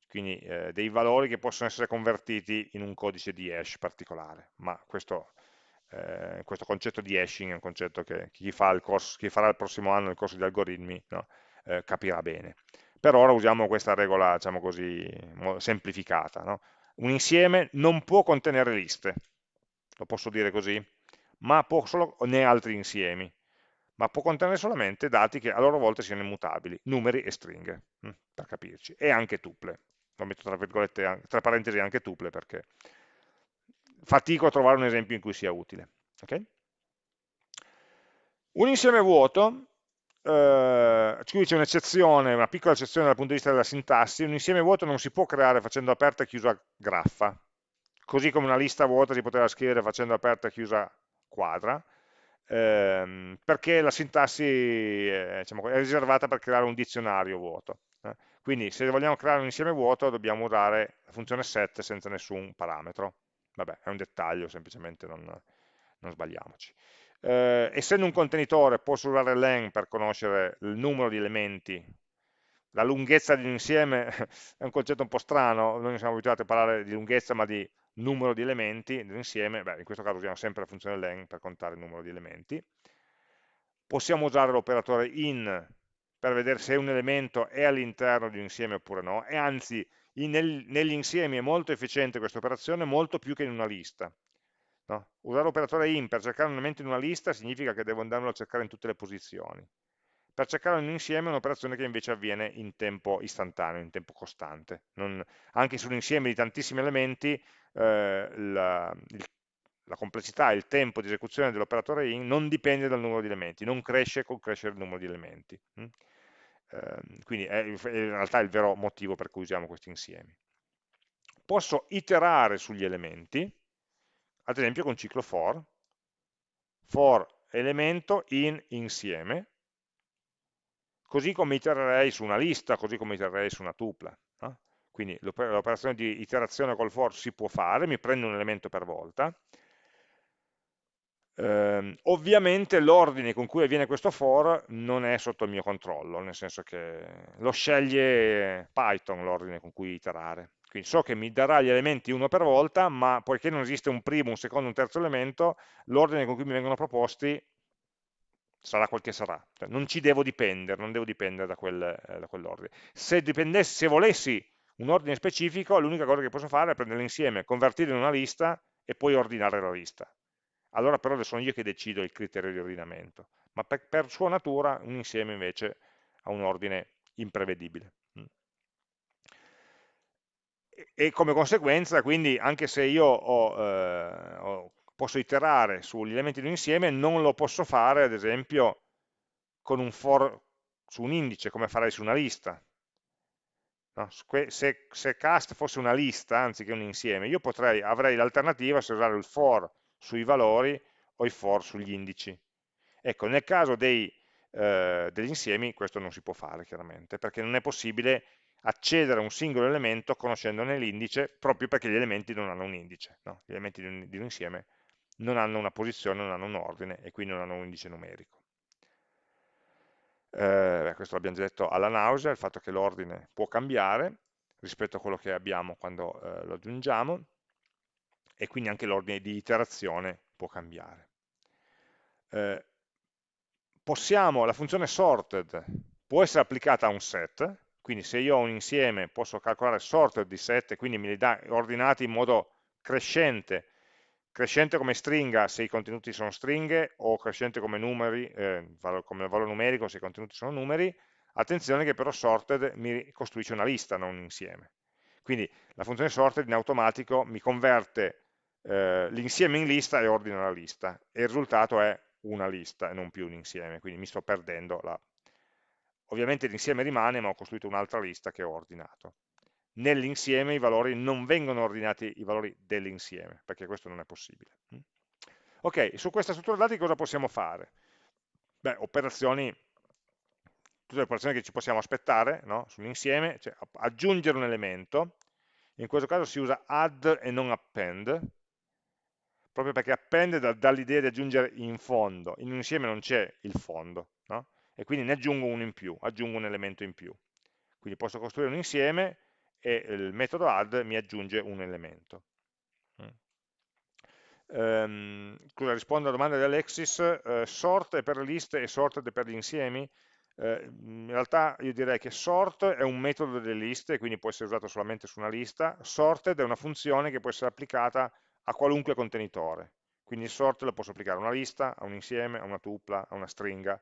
quindi eh, dei valori che possono essere convertiti in un codice di hash particolare, ma questo, eh, questo concetto di hashing è un concetto che chi, fa corso, chi farà il prossimo anno il corso di algoritmi no, eh, capirà bene. Per ora usiamo questa regola, diciamo così, semplificata. No? Un insieme non può contenere liste, lo posso dire così, ma può solo, né altri insiemi, ma può contenere solamente dati che a loro volta siano immutabili, numeri e stringhe, hm, per capirci, e anche tuple. Lo metto tra, tra parentesi anche tuple perché fatico a trovare un esempio in cui sia utile. Okay? Un insieme vuoto, eh, qui c'è un'eccezione, una piccola eccezione dal punto di vista della sintassi, un insieme vuoto non si può creare facendo aperta e chiusa graffa, così come una lista vuota si poteva scrivere facendo aperta e chiusa quadra, ehm, perché la sintassi è, diciamo, è, riservata per creare un dizionario vuoto. Eh. Quindi se vogliamo creare un insieme vuoto dobbiamo usare la funzione set senza nessun parametro. Vabbè, è un dettaglio, semplicemente non, non sbagliamoci. Eh, essendo un contenitore posso usare len per conoscere il numero di elementi la lunghezza di un insieme è un concetto un po' strano, noi siamo abituati a parlare di lunghezza ma di numero di elementi dell'insieme, in questo caso usiamo sempre la funzione len per contare il numero di elementi. Possiamo usare l'operatore in per vedere se un elemento è all'interno di un insieme oppure no, e anzi nel, negli insiemi è molto efficiente questa operazione, molto più che in una lista. No? Usare l'operatore in per cercare un elemento in una lista significa che devo andarmelo a cercare in tutte le posizioni. Per cercare un insieme è un'operazione che invece avviene in tempo istantaneo, in tempo costante. Non, anche su un insieme di tantissimi elementi eh, la, il, la complessità e il tempo di esecuzione dell'operatore in non dipende dal numero di elementi, non cresce col crescere il numero di elementi. Mm? Eh, quindi è, in realtà il vero motivo per cui usiamo questi insiemi. posso iterare sugli elementi, ad esempio con ciclo for, for elemento in insieme, così come itererei su una lista, così come itererei su una tupla. No? Quindi l'operazione di iterazione col for si può fare, mi prendo un elemento per volta, eh, ovviamente l'ordine con cui avviene questo for non è sotto il mio controllo, nel senso che lo sceglie Python l'ordine con cui iterare. Quindi so che mi darà gli elementi uno per volta, ma poiché non esiste un primo, un secondo, un terzo elemento, l'ordine con cui mi vengono proposti sarà quel che sarà. Cioè, non ci devo dipendere, non devo dipendere da, quel, eh, da quell'ordine. Se, se volessi un ordine specifico, l'unica cosa che posso fare è prendere l'insieme, convertirlo in una lista e poi ordinare la lista. Allora però sono io che decido il criterio di ordinamento, ma per, per sua natura un insieme invece ha un ordine imprevedibile e come conseguenza, quindi, anche se io ho, eh, posso iterare sugli elementi di un insieme, non lo posso fare, ad esempio, un for su un indice, come farei su una lista. No? Se, se, cast fosse una lista, anziché un insieme, io potrei, avrei l'alternativa se usare il for sui valori o il for sugli indici. Ecco, nel caso dei, eh, degli insiemi questo non si può fare, chiaramente, perché non è possibile accedere a un singolo elemento conoscendone l'indice proprio perché gli elementi non hanno un indice, no? gli elementi di un, di un, insieme non hanno una posizione, non hanno un ordine e quindi non hanno un indice numerico. Eh, questo l'abbiamo già detto alla nausea, il fatto che l'ordine può cambiare rispetto a quello che abbiamo quando eh, lo aggiungiamo e quindi anche l'ordine di iterazione può cambiare. Eh, possiamo, la funzione sorted può essere applicata a un set, quindi se io ho un insieme posso calcolare sorted di set, quindi me li dà ordinati in modo crescente, crescente come stringa se i contenuti sono stringhe o crescente come numeri, eh, come valore numerico se i contenuti sono numeri, attenzione che però sorted mi costruisce una lista, non un insieme. Quindi la funzione sorted in automatico mi converte eh, l'insieme in lista e ordina la lista, e il risultato è una lista e non più un insieme, quindi mi sto perdendo la Ovviamente l'insieme rimane, ma ho costruito un'altra lista che ho ordinato. Nell'insieme i valori non vengono ordinati i valori dell'insieme, perché questo non è possibile. Mm? Ok, su questa struttura dati cosa possiamo fare? Beh, operazioni, tutte le operazioni che ci possiamo aspettare no? sull'insieme, cioè aggiungere un elemento, in questo caso si usa add e non append, proprio perché append dà l'idea di aggiungere in fondo, in un insieme non c'è il fondo, no? e quindi ne aggiungo uno in più, aggiungo un elemento in più. Quindi posso costruire un insieme e il metodo add mi aggiunge un elemento. Um, scusa, rispondo alla domanda di Alexis, uh, sort è per le liste e sorted è per gli insiemi? Uh, in realtà io direi che sort è un metodo delle liste, quindi può essere usato solamente su una lista, sorted è una funzione che può essere applicata a qualunque contenitore, quindi sort lo posso applicare a una lista, a un insieme, a una tupla, a una stringa,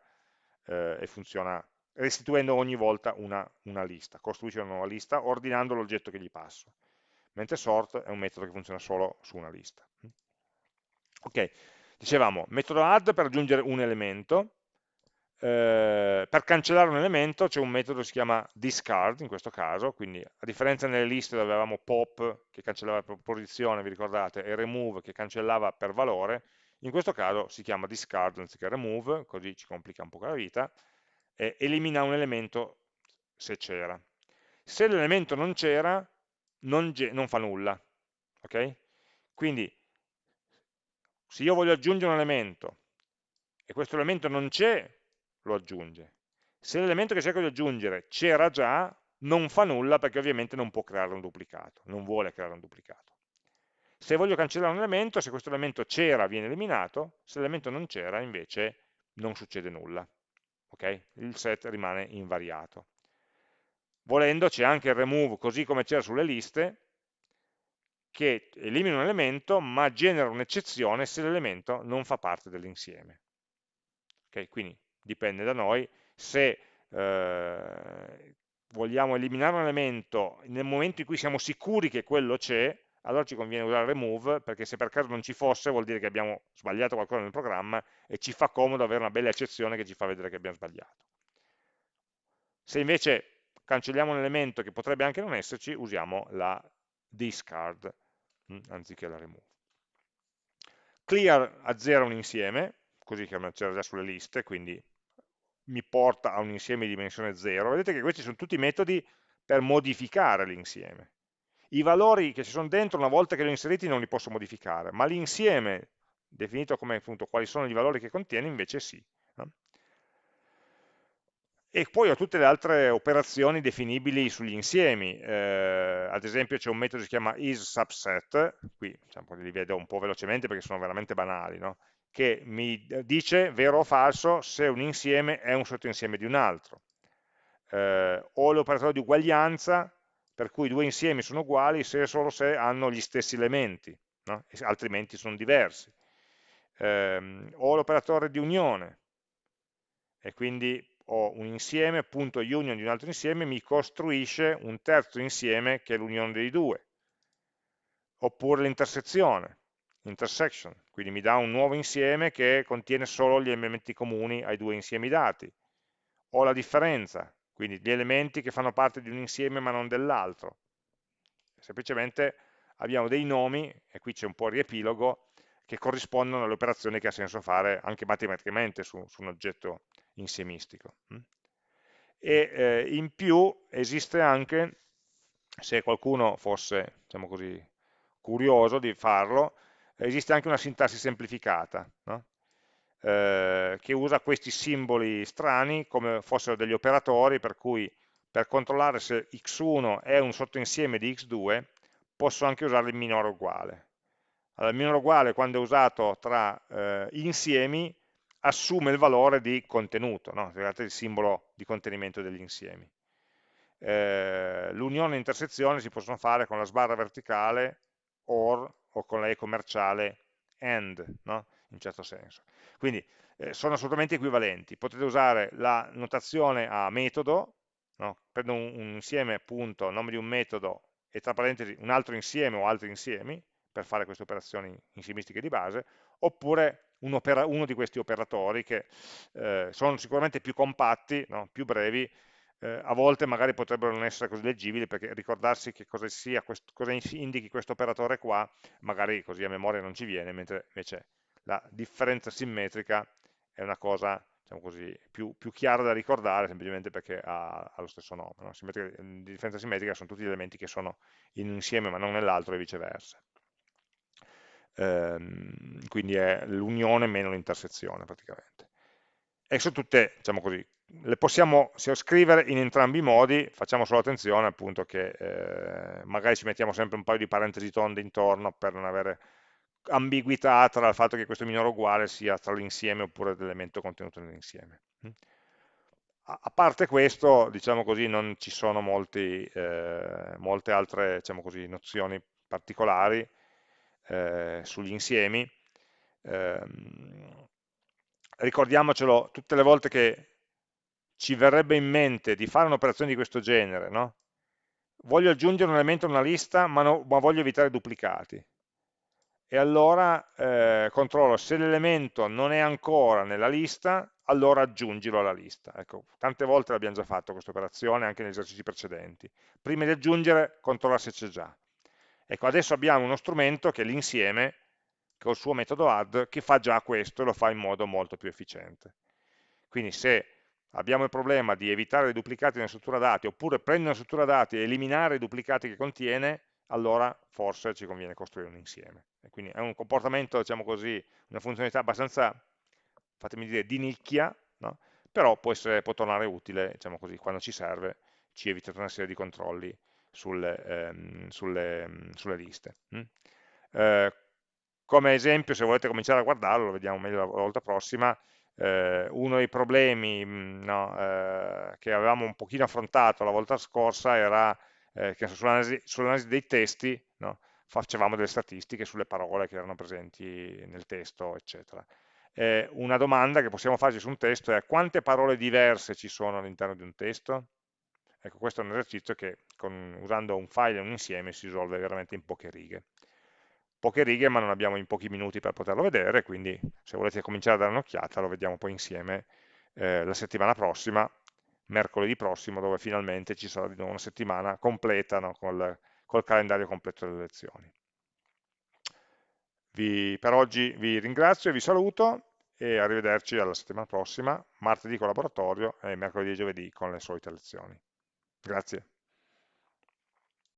eh, e funziona restituendo ogni volta una, una lista, costruisce una nuova lista ordinando l'oggetto che gli passo, mentre sort è un metodo che funziona solo su una lista. Ok, dicevamo, metodo add per aggiungere un elemento, eh, per cancellare un elemento c'è un metodo che si chiama discard in questo caso, quindi a differenza nelle liste dove avevamo pop che cancellava per posizione, vi ricordate, e remove che cancellava per valore, in questo caso si chiama discard anziché remove, così ci complica un po' la vita, e elimina un elemento se c'era. Se l'elemento non c'era, non, non, fa nulla. Okay? Quindi, se io voglio aggiungere un elemento e questo elemento non c'è, lo aggiunge. Se l'elemento che cerco di aggiungere c'era già, non fa nulla perché ovviamente non può creare un duplicato, non vuole creare un duplicato. Se voglio cancellare un elemento, se questo elemento c'era viene eliminato, se l'elemento non c'era invece non succede nulla. Okay? Il set rimane invariato. Volendo c'è anche il remove, così come c'era sulle liste, che elimina un elemento ma genera un'eccezione se l'elemento non fa parte dell'insieme. Okay? Quindi dipende da noi se eh, vogliamo eliminare un elemento nel momento in cui siamo sicuri che quello c'è, allora ci conviene usare remove, perché se per caso non ci fosse vuol dire che abbiamo sbagliato qualcosa nel programma e ci fa comodo avere una bella eccezione che ci fa vedere che abbiamo sbagliato. Se invece cancelliamo un elemento che potrebbe anche non esserci, usiamo la discard mh, anziché la remove. Clear azzera un insieme, così che c'era già sulle liste, quindi mi porta a un insieme di dimensione 0. Vedete che questi sono tutti metodi per modificare l'insieme. I valori che ci sono dentro, una volta che li ho inseriti, non li posso modificare, ma l'insieme, definito come appunto quali sono i valori che contiene, invece sì. E poi ho tutte le altre operazioni definibili sugli insiemi, eh, ad esempio c'è un metodo che si chiama isSubset, qui diciamo, li vedo un po' velocemente perché sono veramente banali, no? che mi dice vero o falso se un insieme è un sottoinsieme di un altro. Eh, o l'operatore di uguaglianza, per cui due insiemi sono uguali se e solo se hanno gli stessi elementi, no? altrimenti sono diversi. Eh, o l'operatore di unione, e quindi ho un insieme, punto union di un altro insieme, mi costruisce un terzo insieme che è l'unione dei due. Oppure l'intersezione, intersection, quindi mi dà un nuovo insieme che contiene solo gli elementi comuni ai due insiemi dati. O la differenza, quindi gli elementi che fanno parte di un insieme ma non dell'altro. Semplicemente abbiamo dei nomi, e qui c'è un po' il riepilogo, che corrispondono alle operazioni che ha senso fare anche matematicamente su, su un oggetto insiemistico. Mm. E eh, in più esiste anche, se qualcuno fosse diciamo così, curioso di farlo, esiste anche una sintassi semplificata, no? Eh, che usa questi simboli strani come fossero degli operatori, per cui per controllare se x1 è un sottoinsieme di x2, posso anche usare il minore uguale. Allora, il minore uguale, quando è usato tra eh, insiemi, assume il valore di contenuto, no? il simbolo di contenimento degli insiemi. Eh, L'unione e intersezione si possono fare con la sbarra verticale OR o con la E commerciale AND, no? in certo senso. Quindi eh, sono assolutamente equivalenti. Potete usare la notazione a metodo, no? prendo un, un insieme, punto, nome di un metodo e tra parentesi un altro insieme o altri insiemi, per fare queste operazioni insiemistiche di base, oppure un uno di questi operatori che eh, sono sicuramente più compatti, no? più brevi, eh, a volte magari potrebbero non essere così leggibili perché ricordarsi che cosa, sia, questo, cosa indichi questo operatore qua, magari così a memoria non ci viene, mentre invece la differenza simmetrica è una cosa diciamo così, più, più, chiara da ricordare semplicemente perché ha, ha lo stesso nome. No? di differenza simmetrica sono tutti gli elementi che sono in un insieme ma non nell'altro e viceversa ehm, quindi è l'unione meno l'intersezione praticamente. E sono tutte, diciamo così, le possiamo scrivere in entrambi i modi, facciamo solo attenzione appunto che eh, magari ci mettiamo sempre un paio di parentesi tonde intorno per non avere ambiguità tra il fatto che questo minore uguale sia tra l'insieme oppure l'elemento contenuto nell'insieme. A parte questo, diciamo così, non ci sono molti, eh, molte altre diciamo così, nozioni particolari, eh, sugli insiemi, eh, ricordiamocelo tutte le volte che ci verrebbe in mente di fare un'operazione di questo genere, no? voglio aggiungere un elemento a una lista ma, no, ma voglio evitare duplicati, e allora eh, controllo se l'elemento non è ancora nella lista, allora aggiungilo alla lista. Ecco, tante volte l'abbiamo già fatto questa operazione, anche negli esercizi precedenti. Prima di aggiungere, controlla se c'è già. Ecco, adesso abbiamo uno strumento che è l'insieme, con il suo metodo add, che fa già questo e lo fa in modo molto più efficiente. Quindi se abbiamo il problema di evitare i duplicati nella struttura dati, oppure prendere una struttura dati e eliminare i duplicati che contiene, allora forse ci conviene costruire un insieme. E quindi è un comportamento, diciamo così, una funzionalità abbastanza, fatemi dire, di nicchia, no? però può, essere, può tornare utile, diciamo così, quando ci serve, ci evita una serie di controlli sulle, ehm, sulle, sulle liste. Mm? Eh, come esempio, se volete cominciare a guardarlo, lo vediamo meglio la volta prossima, eh, uno dei problemi mm, no, eh, che avevamo un pochino affrontato la volta scorsa era eh, sull'analisi sull dei testi no, facevamo delle statistiche sulle parole che erano presenti nel testo, eccetera. Eh, una domanda che possiamo farci su un testo è quante parole diverse ci sono all'interno di un testo? Ecco, questo è un esercizio che con, usando un file e un insieme si risolve veramente in poche righe. Poche righe, ma non abbiamo in pochi minuti per poterlo vedere, quindi se volete cominciare a dare un'occhiata lo vediamo poi insieme eh, la settimana prossima, mercoledì prossimo, dove finalmente ci sarà di nuovo una settimana completa no, col, col calendario completo delle lezioni. Vi, per oggi vi ringrazio e vi saluto e arrivederci alla settimana prossima, martedì con laboratorio e mercoledì e giovedì con le solite lezioni. Grazie.